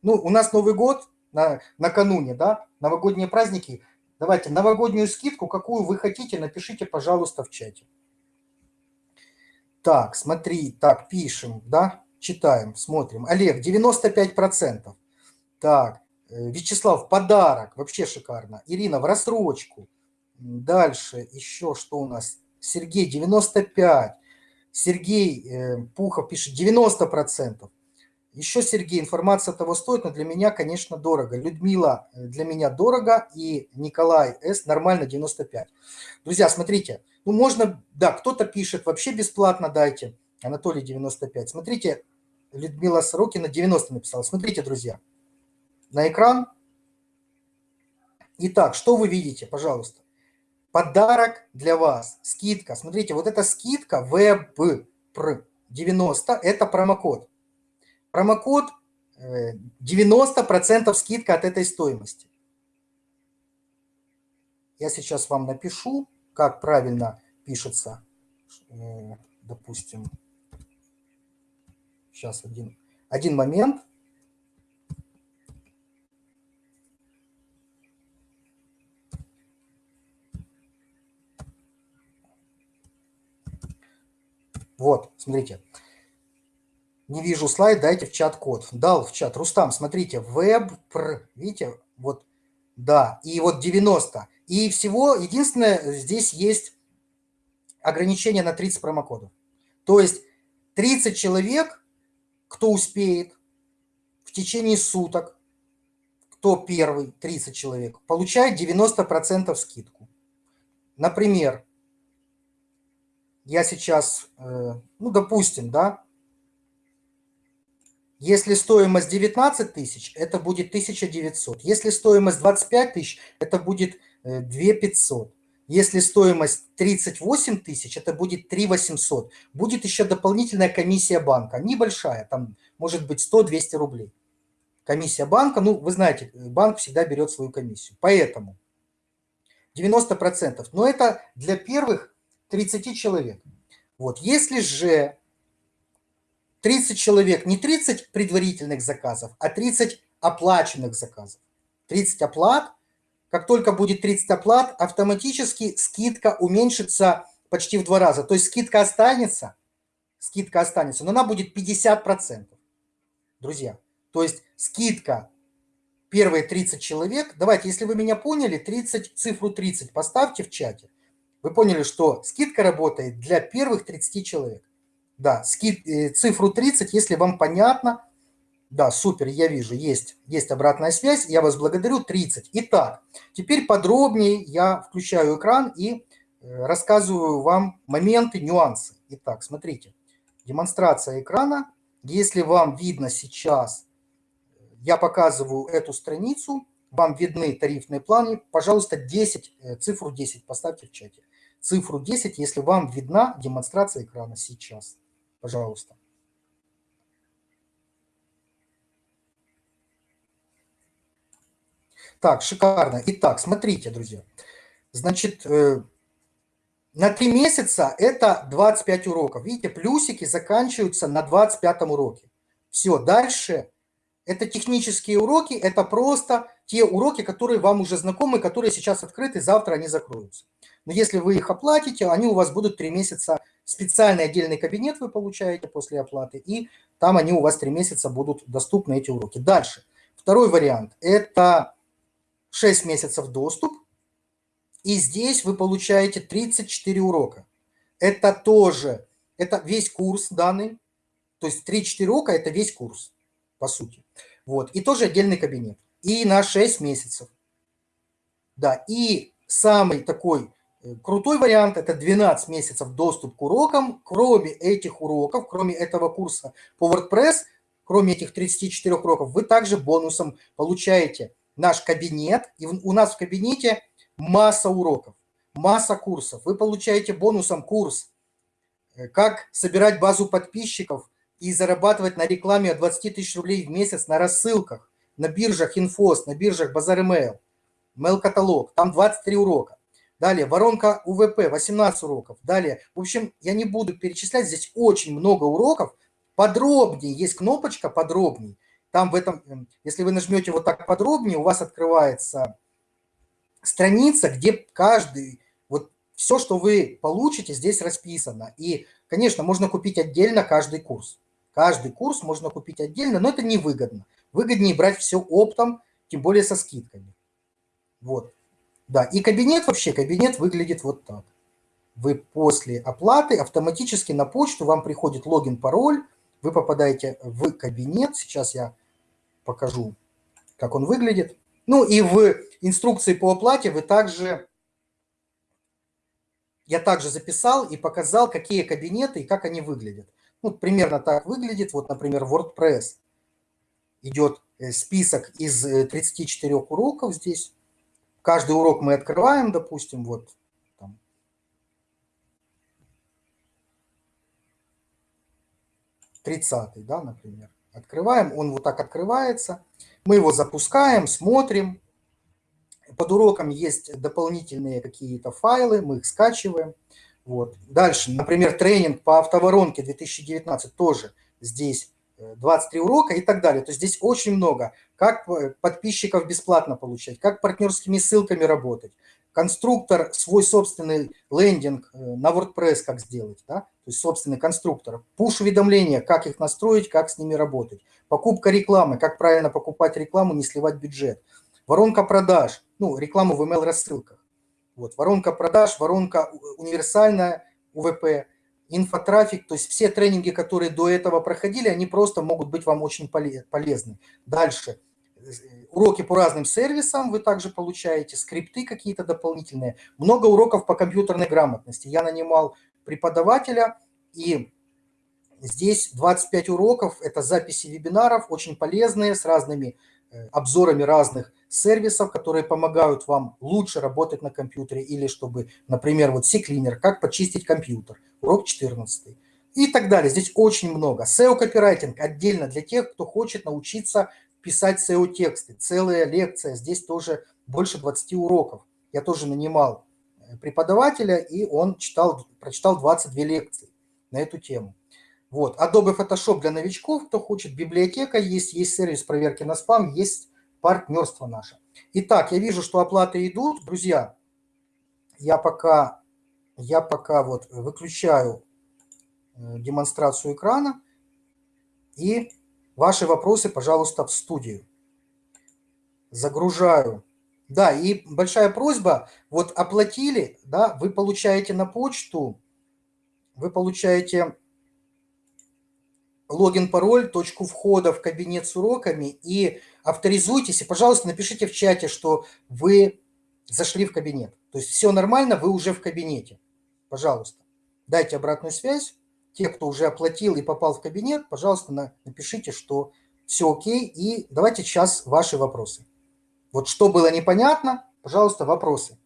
Ну, у нас Новый год на, накануне, да, новогодние праздники. Давайте новогоднюю скидку, какую вы хотите, напишите, пожалуйста, в чате. Так, смотри, так, пишем, да, читаем, смотрим. Олег, 95%. Так, э, Вячеслав, подарок, вообще шикарно. Ирина, в рассрочку. Дальше еще что у нас? Сергей 95. Сергей э, Пухов пишет 90%. Еще, Сергей, информация того стоит, но для меня, конечно, дорого. Людмила э, для меня дорого и Николай С. нормально 95. Друзья, смотрите, ну можно, да, кто-то пишет, вообще бесплатно дайте. Анатолий 95. Смотрите, Людмила Сорокина 90 написала. Смотрите, друзья, на экран. Итак, что вы видите, пожалуйста? Подарок для вас. Скидка. Смотрите, вот эта скидка WebPR90 – это промокод. Промокод 90% э, скидка от этой стоимости. Я сейчас вам напишу, как правильно пишется. Э, допустим, сейчас один, один момент. Вот, смотрите. Не вижу слайд, дайте в чат код. Дал в чат. Рустам, смотрите, веб, видите, вот, да, и вот 90. И всего, единственное, здесь есть ограничение на 30 промокодов. То есть 30 человек, кто успеет в течение суток, кто первый, 30 человек, получает 90% скидку. Например, я сейчас, э, ну, допустим, да, если стоимость 19 тысяч, это будет 1900. Если стоимость 25 тысяч, это будет 2500. Э, Если стоимость 38 тысяч, это будет 3800. Будет еще дополнительная комиссия банка, небольшая, там может быть 100-200 рублей. Комиссия банка, ну, вы знаете, банк всегда берет свою комиссию. Поэтому 90%. Но это для первых 30 человек. Вот, если же 30 человек, не 30 предварительных заказов, а 30 оплаченных заказов. 30 оплат, как только будет 30 оплат, автоматически скидка уменьшится почти в два раза. То есть скидка останется, скидка останется, но она будет 50%. Друзья, то есть скидка первые 30 человек, давайте, если вы меня поняли, 30, цифру 30 поставьте в чате – вы поняли, что скидка работает для первых 30 человек. Да, скид, э, цифру 30, если вам понятно. Да, супер, я вижу, есть, есть обратная связь. Я вас благодарю, 30. Итак, теперь подробнее я включаю экран и э, рассказываю вам моменты, нюансы. Итак, смотрите, демонстрация экрана. Если вам видно сейчас, я показываю эту страницу, вам видны тарифные планы, пожалуйста, 10, э, цифру 10 поставьте в чате цифру 10, если вам видна демонстрация экрана сейчас. Пожалуйста. Так, шикарно. Итак, смотрите, друзья. Значит, э, на 3 месяца это 25 уроков. Видите, плюсики заканчиваются на 25 уроке. Все, дальше это технические уроки, это просто те уроки, которые вам уже знакомы, которые сейчас открыты, завтра они закроются. Но если вы их оплатите, они у вас будут 3 месяца, специальный отдельный кабинет вы получаете после оплаты, и там они у вас 3 месяца будут доступны, эти уроки. Дальше. Второй вариант – это 6 месяцев доступ, и здесь вы получаете 34 урока. Это тоже, это весь курс данный, то есть 3-4 урока – это весь курс, по сути. Вот, и тоже отдельный кабинет. И на 6 месяцев. Да, и самый такой крутой вариант – это 12 месяцев доступ к урокам. Кроме этих уроков, кроме этого курса по WordPress, кроме этих 34 уроков, вы также бонусом получаете наш кабинет. И у нас в кабинете масса уроков, масса курсов. Вы получаете бонусом курс э, «Как собирать базу подписчиков и зарабатывать на рекламе от 20 тысяч рублей в месяц на рассылках, на биржах Инфос, на биржах Базар Mail, Mail каталог. Там 23 урока. Далее, воронка УВП, 18 уроков. Далее, в общем, я не буду перечислять, здесь очень много уроков. Подробнее, есть кнопочка «Подробнее». Там в этом, эм, если вы нажмете вот так подробнее, у вас открывается страница, где каждый, вот все, что вы получите, здесь расписано. И, конечно, можно купить отдельно каждый курс. Каждый курс можно купить отдельно, но это невыгодно. Выгоднее брать все оптом, тем более со скидками. Вот. Да, и кабинет вообще, кабинет выглядит вот так. Вы после оплаты автоматически на почту вам приходит логин, пароль, вы попадаете в кабинет. Сейчас я покажу, как он выглядит. Ну и в инструкции по оплате вы также, я также записал и показал, какие кабинеты и как они выглядят. Ну, примерно так выглядит. Вот, например, WordPress. Идет э, список из 34 э, уроков здесь. Каждый урок мы открываем, допустим, вот там. Тридцатый, да, например. Открываем, он вот так открывается. Мы его запускаем, смотрим. Под уроком есть дополнительные какие-то файлы, мы их скачиваем. Вот. Дальше, например, тренинг по автоворонке 2019 тоже здесь 23 урока и так далее. То есть здесь очень много. Как подписчиков бесплатно получать, как партнерскими ссылками работать, конструктор, свой собственный лендинг э, на WordPress как сделать, да? то есть собственный конструктор, пуш-уведомления, как их настроить, как с ними работать, покупка рекламы, как правильно покупать рекламу, не сливать бюджет, воронка продаж, ну, рекламу в email-рассылках, вот, воронка продаж, воронка универсальная, УВП, инфотрафик, то есть все тренинги, которые до этого проходили, они просто могут быть вам очень полезны. Дальше. Уроки по разным сервисам вы также получаете, скрипты какие-то дополнительные. Много уроков по компьютерной грамотности. Я нанимал преподавателя, и здесь 25 уроков, это записи вебинаров, очень полезные, с разными э, обзорами разных сервисов, которые помогают вам лучше работать на компьютере, или чтобы, например, вот C-Cleaner, как почистить компьютер, урок 14 и так далее. Здесь очень много. SEO-копирайтинг отдельно для тех, кто хочет научиться писать SEO-тексты. Целая лекция, здесь тоже больше 20 уроков. Я тоже нанимал э, преподавателя, и он читал, прочитал 22 лекции на эту тему. Вот. Adobe Photoshop для новичков, кто хочет, библиотека есть, есть сервис проверки на спам, есть партнерство наше. Итак, я вижу, что оплаты идут. Друзья, я пока, я пока вот выключаю э, демонстрацию экрана и ваши вопросы, пожалуйста, в студию. Загружаю. Да, и большая просьба, вот оплатили, да, вы получаете на почту, вы получаете логин, пароль, точку входа в кабинет с уроками и авторизуйтесь. И, пожалуйста, напишите в чате, что вы зашли в кабинет. То есть все нормально, вы уже в кабинете. Пожалуйста, дайте обратную связь. Те, кто уже оплатил и попал в кабинет, пожалуйста, напишите, что все окей. И давайте сейчас ваши вопросы. Вот что было непонятно, пожалуйста, вопросы.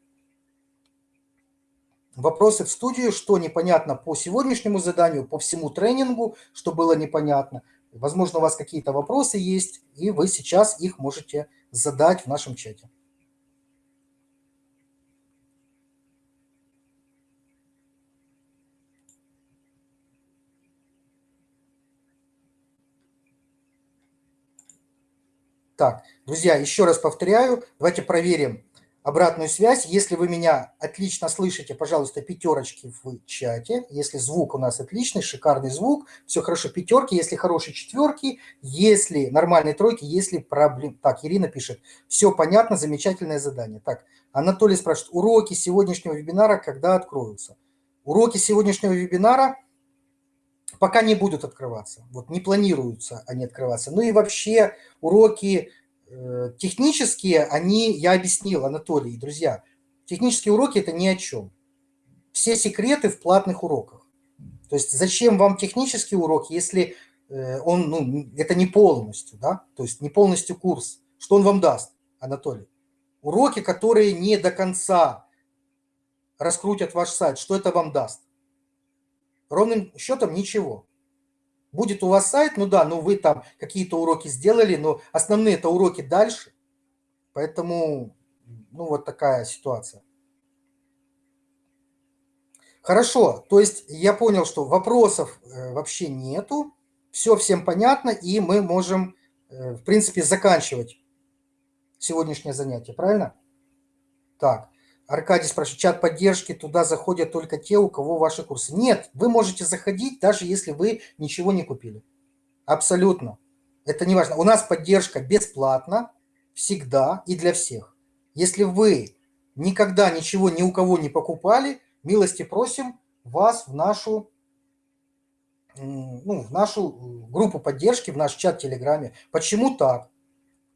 Вопросы в студию, что непонятно по сегодняшнему заданию, по всему тренингу, что было непонятно. Возможно, у вас какие-то вопросы есть, и вы сейчас их можете задать в нашем чате. Так, друзья, еще раз повторяю, давайте проверим, обратную связь. Если вы меня отлично слышите, пожалуйста, пятерочки в чате. Если звук у нас отличный, шикарный звук, все хорошо, пятерки. Если хорошие четверки, если нормальные тройки, если проблем... Так, Ирина пишет, все понятно, замечательное задание. Так, Анатолий спрашивает, уроки сегодняшнего вебинара когда откроются? Уроки сегодняшнего вебинара пока не будут открываться. Вот не планируются они открываться. Ну и вообще уроки технические, они, я объяснил, Анатолий, друзья, технические уроки – это ни о чем. все секреты в платных уроках. То есть зачем вам технический урок, если э, он, ну, это не полностью, да, то есть не полностью курс. Что он вам даст, Анатолий? Уроки, которые не до конца раскрутят ваш сайт, что это вам даст? Ровным счетом ничего. Будет у вас сайт, ну да, ну вы там какие-то уроки сделали, но основные это уроки дальше. Поэтому, ну вот такая ситуация. Хорошо, то есть я понял, что вопросов э, вообще нету, все всем понятно, и мы можем, э, в принципе, заканчивать сегодняшнее занятие, правильно? Так, Аркадий спрашивает, чат поддержки, туда заходят только те, у кого ваши курсы. Нет, вы можете заходить, даже если вы ничего не купили. Абсолютно. Это не важно. У нас поддержка бесплатна, всегда и для всех. Если вы никогда ничего ни у кого не покупали, милости просим вас в нашу, ну, в нашу группу поддержки, в наш чат в Телеграме. Почему так?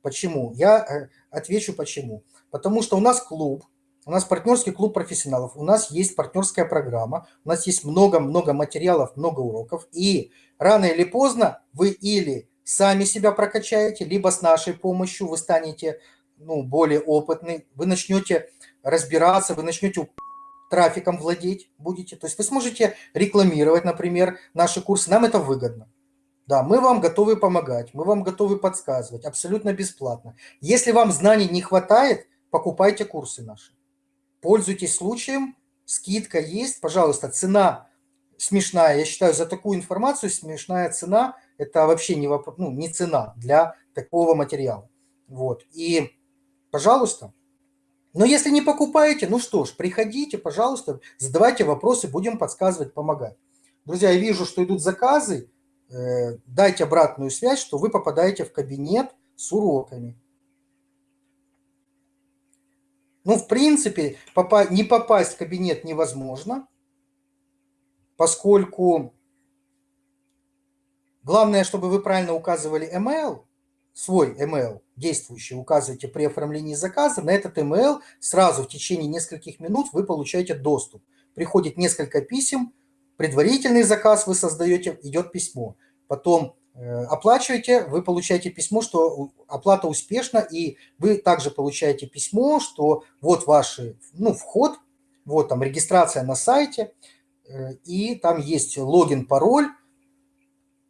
Почему? Я э, отвечу почему. Потому что у нас клуб, у нас партнерский клуб профессионалов, у нас есть партнерская программа, у нас есть много-много материалов, много уроков, и рано или поздно вы или сами себя прокачаете, либо с нашей помощью вы станете ну, более опытны, вы начнете разбираться, вы начнете трафиком владеть будете. То есть вы сможете рекламировать, например, наши курсы. Нам это выгодно. Да, мы вам готовы помогать, мы вам готовы подсказывать, абсолютно бесплатно. Если вам знаний не хватает, покупайте курсы наши. Пользуйтесь случаем, скидка есть, пожалуйста, цена смешная. Я считаю, за такую информацию смешная цена – это вообще не, вопрос, ну, не цена для такого материала. Вот. И, пожалуйста, но если не покупаете, ну что ж, приходите, пожалуйста, задавайте вопросы, будем подсказывать, помогать. Друзья, я вижу, что идут заказы. Э, дайте обратную связь, что вы попадаете в кабинет с уроками. Ну, в принципе, не попасть в кабинет невозможно, поскольку главное, чтобы вы правильно указывали email, свой email действующий указываете при оформлении заказа, на этот email сразу в течение нескольких минут вы получаете доступ. Приходит несколько писем, предварительный заказ вы создаете, идет письмо. Потом оплачиваете, вы получаете письмо, что оплата успешна, и вы также получаете письмо, что вот ваш ну, вход, вот там регистрация на сайте, э, и там есть логин, пароль,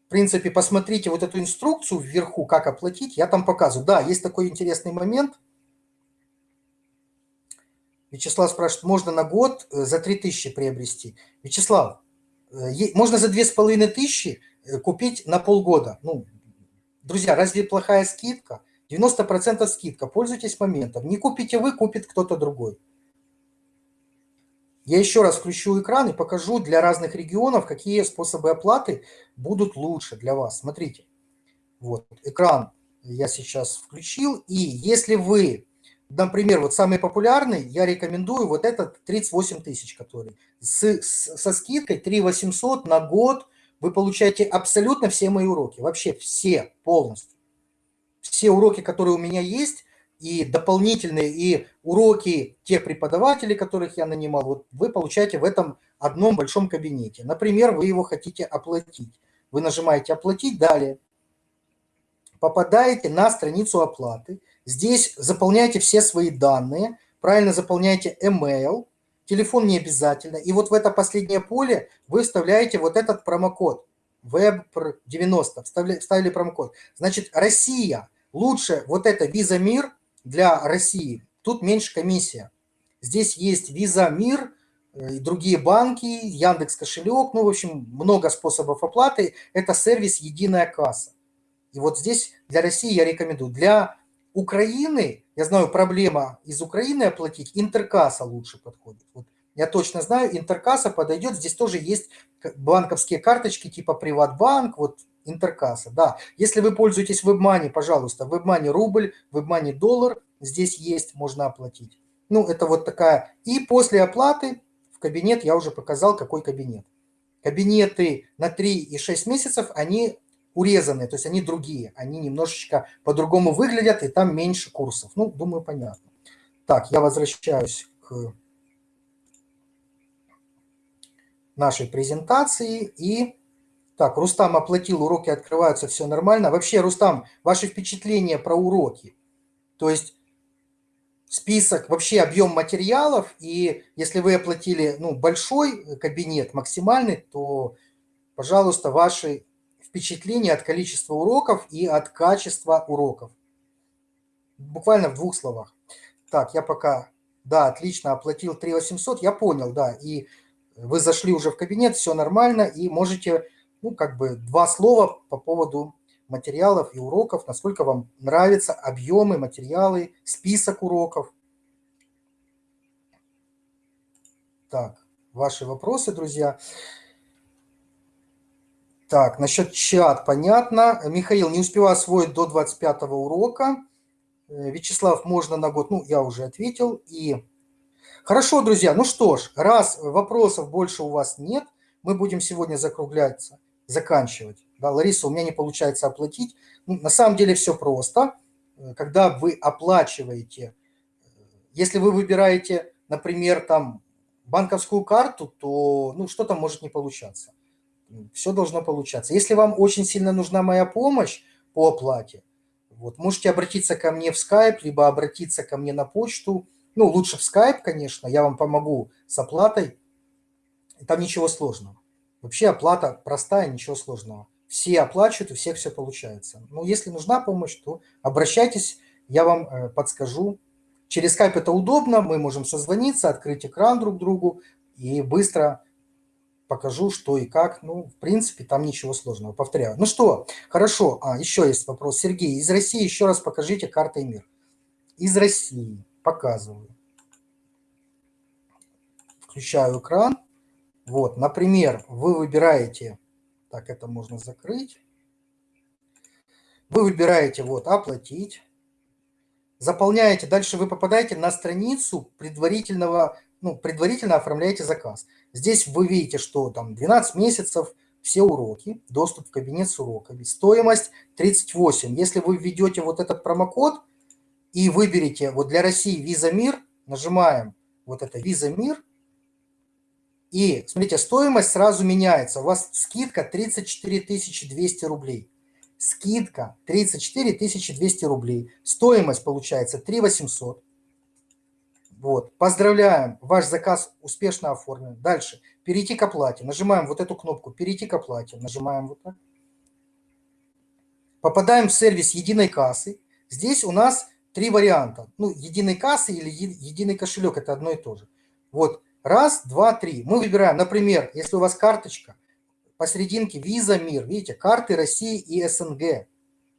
в принципе, посмотрите вот эту инструкцию вверху, как оплатить, я там показываю. Да, есть такой интересный момент. Вячеслав спрашивает, можно на год э, за 3000 приобрести? Вячеслав, э, можно за 2500 э, купить на полгода. Ну, друзья, разве плохая скидка? 90% скидка, пользуйтесь моментом. Не купите вы, купит кто-то другой. Я еще раз включу экран и покажу для разных регионов, какие способы оплаты будут лучше для вас. Смотрите, вот экран я сейчас включил. И если вы, например, вот самый популярный, я рекомендую вот этот 38 тысяч, который с, с, со скидкой 3 800 на год вы получаете абсолютно все мои уроки. Вообще все полностью. Все уроки, которые у меня есть, и дополнительные, и уроки тех преподавателей, которых я нанимал, вот вы получаете в этом одном большом кабинете. Например, вы его хотите оплатить. Вы нажимаете «Оплатить», далее попадаете на страницу оплаты. Здесь заполняете все свои данные, правильно заполняете email, телефон не обязательно. И вот в это последнее поле вы вставляете вот этот промокод WEB90, вставили промокод. Значит, Россия, лучше вот это Visa Мир для России, тут меньше комиссия. Здесь есть Visa Мир, э, другие банки, Яндекс кошелек, ну, в общем, много способов оплаты. Это сервис «Единая касса». И вот здесь для России я рекомендую. Для Украины, я знаю, проблема из Украины оплатить, интеркасса лучше подходит. Вот я точно знаю, интеркасса подойдет. Здесь тоже есть банковские карточки типа Приватбанк, вот Интеркасса, да. Если вы пользуетесь WebMoney, пожалуйста, WebMoney рубль, WebMoney доллар, здесь есть, можно оплатить. Ну, это вот такая. И после оплаты в кабинет я уже показал, какой кабинет. Кабинеты на 3 и 6 месяцев, они урезанные, то есть они другие. Они немножечко по-другому выглядят, и там меньше курсов. Ну, думаю, понятно. Так, я возвращаюсь к нашей презентации. И так, Рустам оплатил, уроки открываются, все нормально. Вообще, Рустам, ваши впечатления про уроки? То есть список, вообще объем материалов, и если вы оплатили ну, большой кабинет, максимальный, то, пожалуйста, ваши впечатления от количества уроков и от качества уроков. Буквально в двух словах. Так, я пока, да, отлично, оплатил 3 800, я понял, да, и вы зашли уже в кабинет, все нормально, и можете, ну, как бы, два слова по поводу материалов и уроков, насколько вам нравятся объемы, материалы, список уроков. Так, ваши вопросы, друзья. Так, насчет чат понятно. Михаил, не успеваю освоить до 25 урока. Э, Вячеслав, можно на год? Ну, я уже ответил. И Хорошо, друзья, ну что ж, раз вопросов больше у вас нет, мы будем сегодня закругляться, заканчивать. Да, Лариса, у меня не получается оплатить. Ну, на самом деле все просто. Э, когда вы оплачиваете, э, если вы выбираете, например, там банковскую карту, то ну, что-то может не получаться все должно получаться. Если вам очень сильно нужна моя помощь по оплате, вот, можете обратиться ко мне в Skype, либо обратиться ко мне на почту. Ну, лучше в Skype, конечно, я вам помогу с оплатой. Там ничего сложного. Вообще оплата простая, ничего сложного. Все оплачивают, у всех все получается. Но если нужна помощь, то обращайтесь, я вам э, подскажу. Через Skype это удобно, мы можем созвониться, открыть экран друг другу и быстро покажу, что и как. Ну, в принципе, там ничего сложного. Повторяю. Ну что, хорошо. А, еще есть вопрос. Сергей, из России еще раз покажите карты мир. Из России. Показываю. Включаю экран. Вот, например, вы выбираете, так, это можно закрыть. Вы выбираете, вот, оплатить. Заполняете, дальше вы попадаете на страницу предварительного, ну, предварительно оформляете заказ. Здесь вы видите, что там 12 месяцев, все уроки, доступ в кабинет с уроками. Стоимость 38. Если вы введете вот этот промокод и выберете вот для России Visa Мир, нажимаем вот это Visa Мир, и смотрите, стоимость сразу меняется. У вас скидка 34 200 рублей. Скидка 34 200 рублей. Стоимость получается 3 800. Вот. Поздравляем, ваш заказ успешно оформлен. Дальше. Перейти к оплате. Нажимаем вот эту кнопку «Перейти к оплате». Нажимаем вот так. Попадаем в сервис единой кассы. Здесь у нас три варианта. Ну, единой кассы или единый кошелек – это одно и то же. Вот. Раз, два, три. Мы выбираем, например, если у вас карточка, посерединке Visa Мир, видите, карты России и СНГ.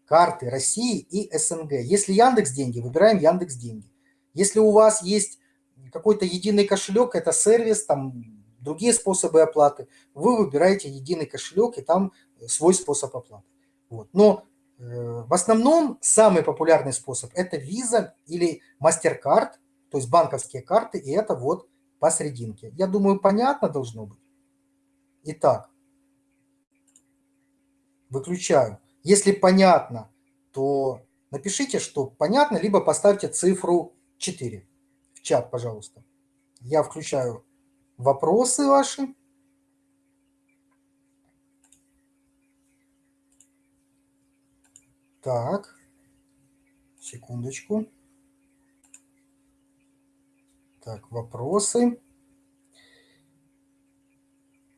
Карты России и СНГ. Если Яндекс деньги, выбираем Яндекс деньги. Если у вас есть какой-то единый кошелек, это сервис, там другие способы оплаты, вы выбираете единый кошелек и там свой способ оплаты. Вот. Но э, в основном самый популярный способ – это Visa или MasterCard, то есть банковские карты, и это вот посерединке. Я думаю, понятно должно быть. Итак, выключаю. Если понятно, то напишите, что понятно, либо поставьте цифру 4 в чат, пожалуйста. Я включаю вопросы ваши. Так, секундочку. Так, вопросы.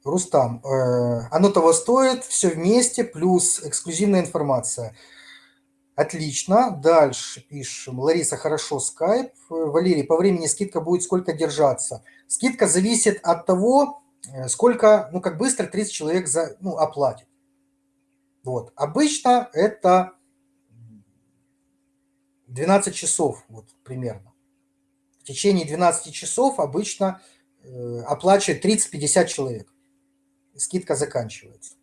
Рустам, э, оно того стоит, все вместе, плюс эксклюзивная информация. Отлично. Дальше пишем. Лариса, хорошо, скайп. Валерий, по времени скидка будет сколько держаться? Скидка зависит от того, э, сколько, ну, как быстро 30 человек за, ну, оплатит. Вот. Обычно это 12 часов, вот примерно. В течение 12 часов обычно э, оплачивает 30-50 человек. Скидка заканчивается.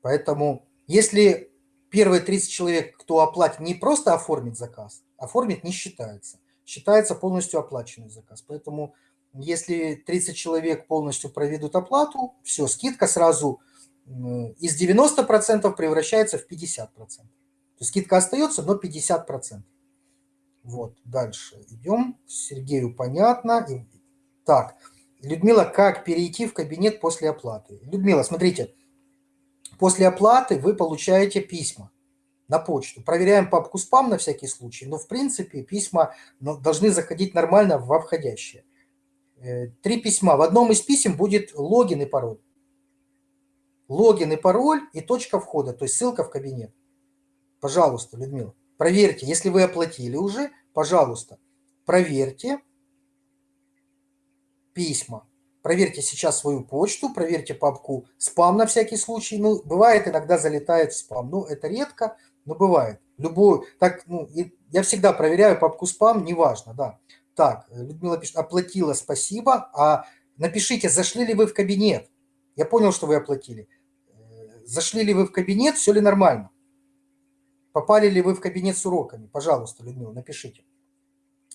Поэтому, если первые 30 человек, кто оплатит, не просто оформит заказ, оформит не считается. Считается полностью оплаченный заказ. Поэтому если 30 человек полностью проведут оплату, все, скидка сразу из 90% превращается в 50%. То есть скидка остается, но 50%. Вот, дальше идем. Сергею понятно. Так, Людмила, как перейти в кабинет после оплаты? Людмила, смотрите, после оплаты вы получаете письма на почту. Проверяем папку спам на всякий случай, но в принципе письма ну, должны заходить нормально во входящие. Э, три письма. В одном из писем будет логин и пароль. Логин и пароль и точка входа, то есть ссылка в кабинет. Пожалуйста, Людмила, проверьте, если вы оплатили уже, пожалуйста, проверьте письма. Проверьте сейчас свою почту, проверьте папку спам на всякий случай. Ну, бывает, иногда залетает в спам. Ну, это редко, но бывает. Любую, так, ну, я всегда проверяю папку спам, неважно, да. Так, Людмила пишет, оплатила, спасибо. А напишите, зашли ли вы в кабинет. Я понял, что вы оплатили. Зашли ли вы в кабинет, все ли нормально. Попали ли вы в кабинет с уроками? Пожалуйста, Людмила, напишите.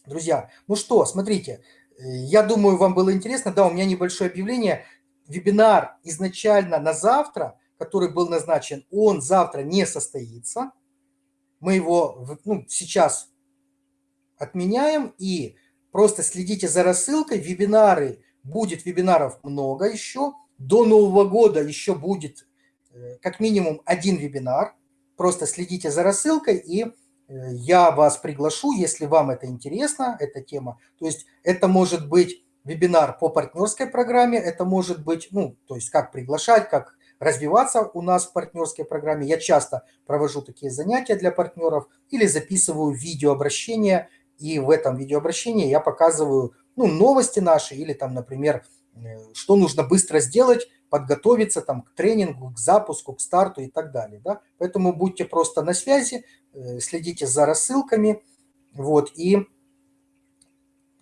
Друзья, ну что, смотрите, я думаю, вам было интересно. Да, у меня небольшое объявление. Вебинар изначально на завтра, который был назначен, он завтра не состоится. Мы его ну, сейчас отменяем и просто следите за рассылкой. Вебинары, будет вебинаров много еще. До Нового года еще будет э, как минимум один вебинар. Просто следите за рассылкой и я вас приглашу, если вам это интересно, эта тема. То есть это может быть вебинар по партнерской программе, это может быть, ну, то есть как приглашать, как развиваться у нас в партнерской программе. Я часто провожу такие занятия для партнеров или записываю видеообращения, и в этом видеообращении я показываю ну, новости наши или там, например, э, что нужно быстро сделать, подготовиться там к тренингу, к запуску, к старту и так далее. Да? Поэтому будьте просто на связи, Э, следите за рассылками. Вот, и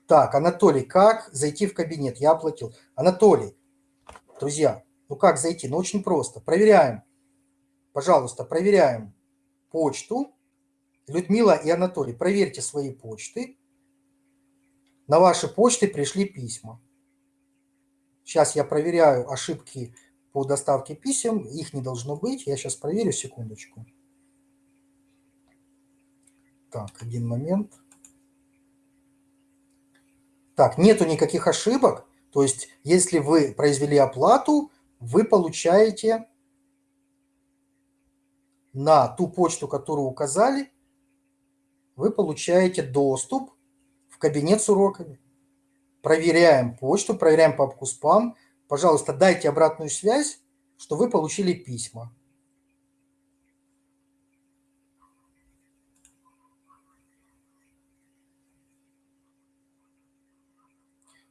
так, Анатолий, как зайти в кабинет? Я оплатил. Анатолий, друзья, ну как зайти? Ну очень просто. Проверяем, пожалуйста, проверяем почту. Людмила и Анатолий, проверьте свои почты. На ваши почты пришли письма. Сейчас я проверяю ошибки по доставке писем. Их не должно быть. Я сейчас проверю, секундочку. Так, один момент. Так, нету никаких ошибок. То есть, если вы произвели оплату, вы получаете на ту почту, которую указали, вы получаете доступ в кабинет с уроками. Проверяем почту, проверяем папку спам. Пожалуйста, дайте обратную связь, что вы получили письма.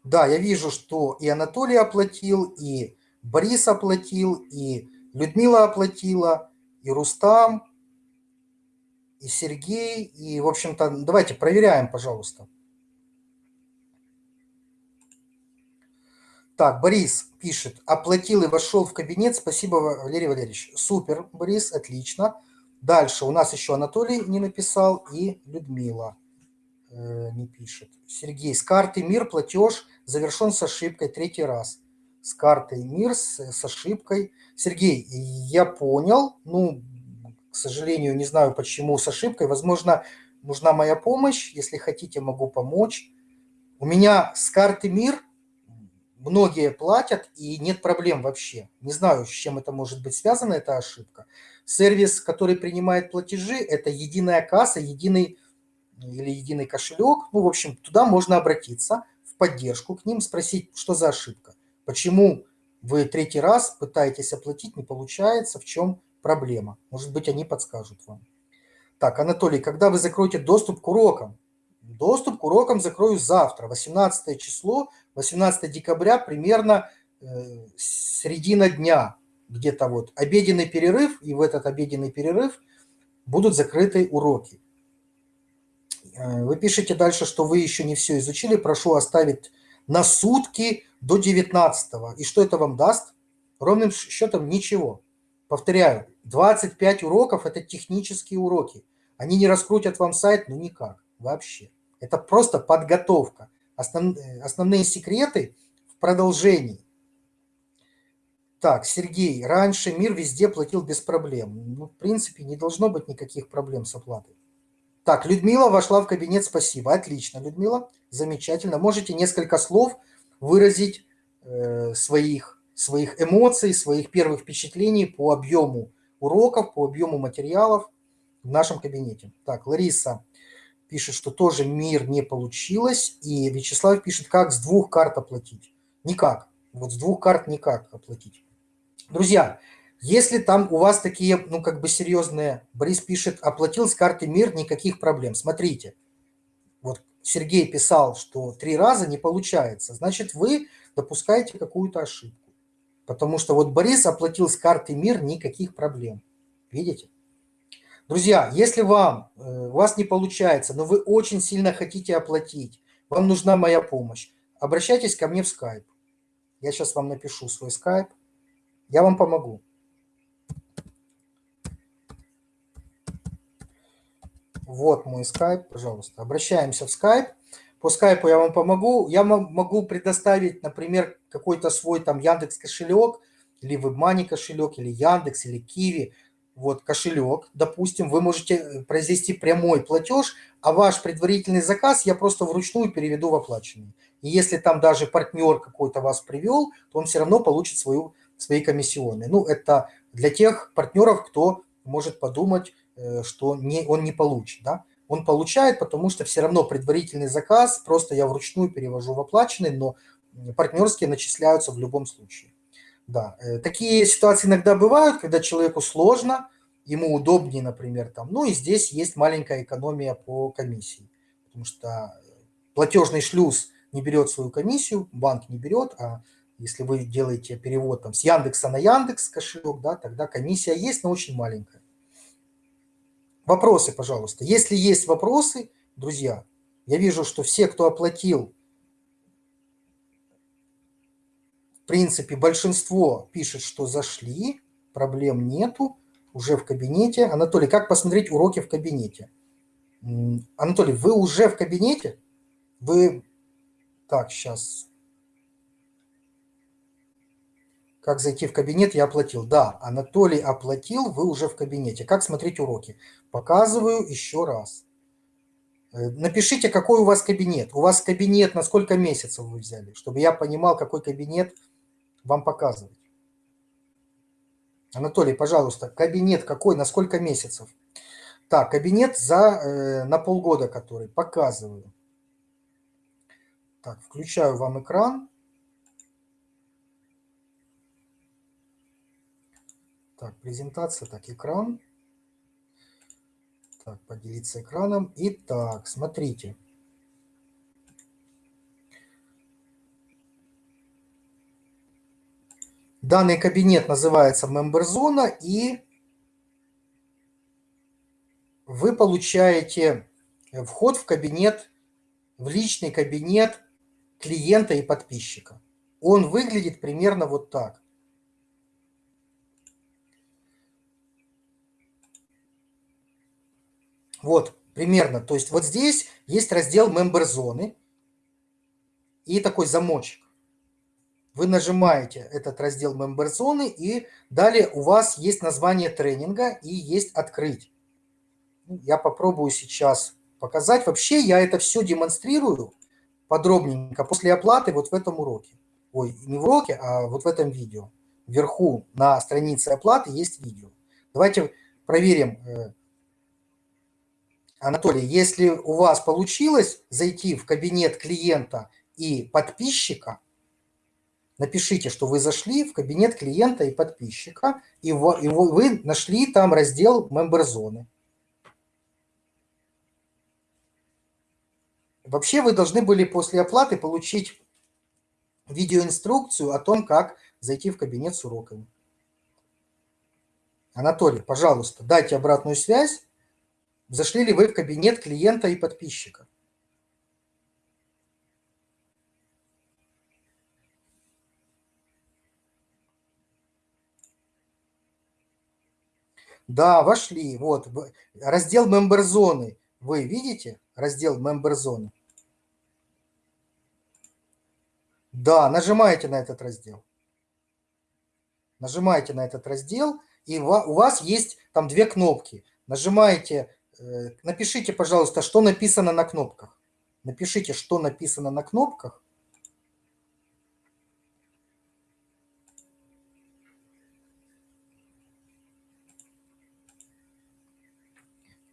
Да, я вижу, что и Анатолий оплатил, и Борис оплатил, и Людмила оплатила, и Рустам, и Сергей. И, в общем-то, давайте проверяем, пожалуйста. Так, Борис пишет, оплатил и вошел в кабинет. Спасибо, Валерий Валерьевич. Супер, Борис, отлично. Дальше у нас еще Анатолий не написал и Людмила э, не пишет. Сергей, с карты МИР платеж завершен с ошибкой третий раз. С картой МИР с, с ошибкой. Сергей, я понял. Ну, к сожалению, не знаю, почему с ошибкой. Возможно, нужна моя помощь. Если хотите, могу помочь. У меня с карты МИР многие платят, и нет проблем вообще. Не знаю, с чем это может быть связано, эта ошибка. Сервис, который принимает платежи, это единая касса, единый или единый кошелек. Ну, в общем, туда можно обратиться в поддержку к ним, спросить, что за ошибка. Почему вы третий раз пытаетесь оплатить, не получается, в чем проблема. Может быть, они подскажут вам. Так, Анатолий, когда вы закроете доступ к урокам? Доступ к урокам закрою завтра, 18 число, 18 декабря, примерно э, середина дня, где-то вот обеденный перерыв, и в этот обеденный перерыв будут закрыты уроки. Э, вы пишете дальше, что вы еще не все изучили. Прошу оставить на сутки до 19 -го. И что это вам даст? Ровным счетом ничего. Повторяю, 25 уроков – это технические уроки. Они не раскрутят вам сайт, ну никак, вообще. Это просто подготовка. Основ, основные секреты в продолжении. Так, Сергей, раньше мир везде платил без проблем. Ну, в принципе, не должно быть никаких проблем с оплатой. Так, Людмила вошла в кабинет, спасибо. Отлично, Людмила, замечательно. Можете несколько слов выразить э, своих, своих эмоций, своих первых впечатлений по объему уроков, по объему материалов в нашем кабинете. Так, Лариса пишет, что тоже мир не получилось, и Вячеслав пишет, как с двух карт оплатить. Никак. Вот с двух карт никак оплатить. Друзья, если там у вас такие, ну, как бы серьезные, Борис пишет, оплатил с карты МИР, никаких проблем. Смотрите, вот Сергей писал, что три раза не получается, значит, вы допускаете какую-то ошибку. Потому что вот Борис оплатил с карты МИР, никаких проблем. Видите? Друзья, если вам, э, у вас не получается, но вы очень сильно хотите оплатить, вам нужна моя помощь, обращайтесь ко мне в скайп. Я сейчас вам напишу свой скайп, я вам помогу. Вот мой скайп, пожалуйста. Обращаемся в скайп. По скайпу я вам помогу. Я могу предоставить, например, какой-то свой там Яндекс кошелек, или WebMoney кошелек, или Яндекс, или Киви. Вот кошелек, допустим, вы можете э, произвести прямой платеж, а ваш предварительный заказ я просто вручную переведу в оплаченный. И если там даже партнер какой-то вас привел, то он все равно получит свою, свои комиссионные. Ну, это для тех партнеров, кто может подумать, Э, что не, он не получит. Да? Он получает, потому что все равно предварительный заказ, просто я вручную перевожу в оплаченный, но партнерские начисляются в любом случае. Да, э, такие ситуации иногда бывают, когда человеку сложно, ему удобнее, например, там. Ну и здесь есть маленькая экономия по комиссии, потому что платежный шлюз не берет свою комиссию, банк не берет, а если вы делаете перевод там, с Яндекса на Яндекс кошелек, да, тогда комиссия есть, но очень маленькая. Вопросы, пожалуйста. Если есть вопросы, друзья, я вижу, что все, кто оплатил, в принципе, большинство пишет, что зашли, проблем нету, уже в кабинете. Анатолий, как посмотреть уроки в кабинете? Анатолий, вы уже в кабинете? Вы... Так, сейчас Как зайти в кабинет, я оплатил. Да, Анатолий оплатил, вы уже в кабинете. Как смотреть уроки? Показываю еще раз. Э, напишите, какой у вас кабинет. У вас кабинет на сколько месяцев вы взяли, чтобы я понимал, какой кабинет вам показывать. Анатолий, пожалуйста, кабинет какой, на сколько месяцев? Так, кабинет за, э, на полгода который, показываю. Так, включаю вам экран. Так, презентация, так, экран. Так, поделиться экраном. Итак, смотрите. Данный кабинет называется Zone, и вы получаете вход в кабинет, в личный кабинет клиента и подписчика. Он выглядит примерно вот так. Вот, примерно. То есть вот здесь есть раздел Member зоны и такой замочек. Вы нажимаете этот раздел Member зоны и далее у вас есть название тренинга и есть открыть. Ну, я попробую сейчас показать. Вообще я это все демонстрирую подробненько после оплаты вот в этом уроке. Ой, не в уроке, а вот в этом видео. Вверху на странице оплаты есть видео. Давайте проверим, э, Анатолий, если у вас получилось зайти в кабинет клиента и подписчика, напишите, что вы зашли в кабинет клиента и подписчика, и вы нашли там раздел Member зоны. Вообще вы должны были после оплаты получить видеоинструкцию о том, как зайти в кабинет с уроками. Анатолий, пожалуйста, дайте обратную связь Зашли ли вы в кабинет клиента и подписчика? Да, вошли. Вот, раздел Member зоны. Вы видите раздел Member зоны? Да, нажимаете на этот раздел. Нажимаете на этот раздел, и у вас есть там две кнопки. Нажимаете Э, напишите, пожалуйста, что написано на кнопках. Напишите, что написано на кнопках.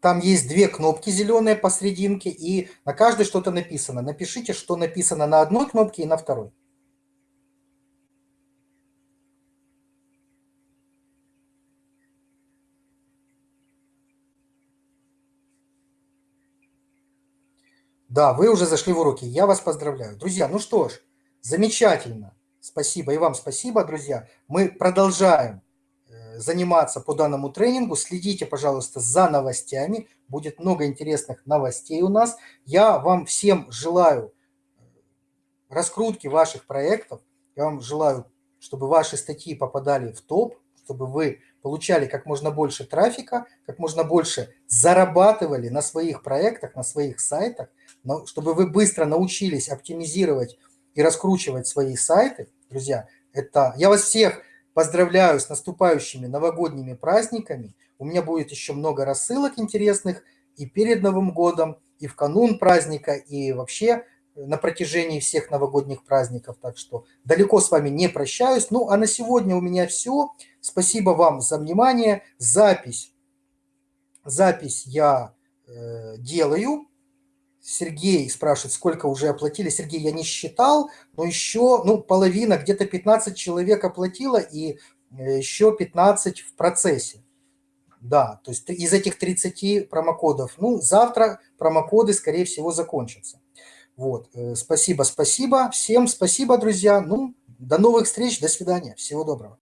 Там есть две кнопки зеленые посерединке, и на каждой что-то написано. Напишите, что написано на одной кнопке и на второй. Да, вы уже зашли в уроки. Я вас поздравляю. Друзья, ну что ж, замечательно. Спасибо. И вам спасибо, друзья. Мы продолжаем заниматься по данному тренингу. Следите, пожалуйста, за новостями. Будет много интересных новостей у нас. Я вам всем желаю э, раскрутки ваших проектов. Я вам желаю, чтобы ваши статьи попадали в топ, чтобы вы получали как можно больше трафика, как можно больше зарабатывали на своих проектах, на своих сайтах, но чтобы вы быстро научились оптимизировать и раскручивать свои сайты, друзья, это я вас всех поздравляю с наступающими новогодними праздниками. У меня будет еще много рассылок интересных и перед Новым годом, и в канун праздника, и вообще на протяжении всех новогодних праздников. Так что далеко с вами не прощаюсь. Ну, а на сегодня у меня все. Спасибо вам за внимание. Запись, запись я э, делаю. Сергей спрашивает, сколько уже оплатили. Сергей, я не считал, но еще, ну, половина, где-то 15 человек оплатила и э, еще 15 в процессе. Да, то есть из этих 30 промокодов. Ну, завтра промокоды, скорее всего, закончатся. Вот, э, спасибо, спасибо. Всем спасибо, друзья. Ну, до новых встреч, до свидания. Всего доброго.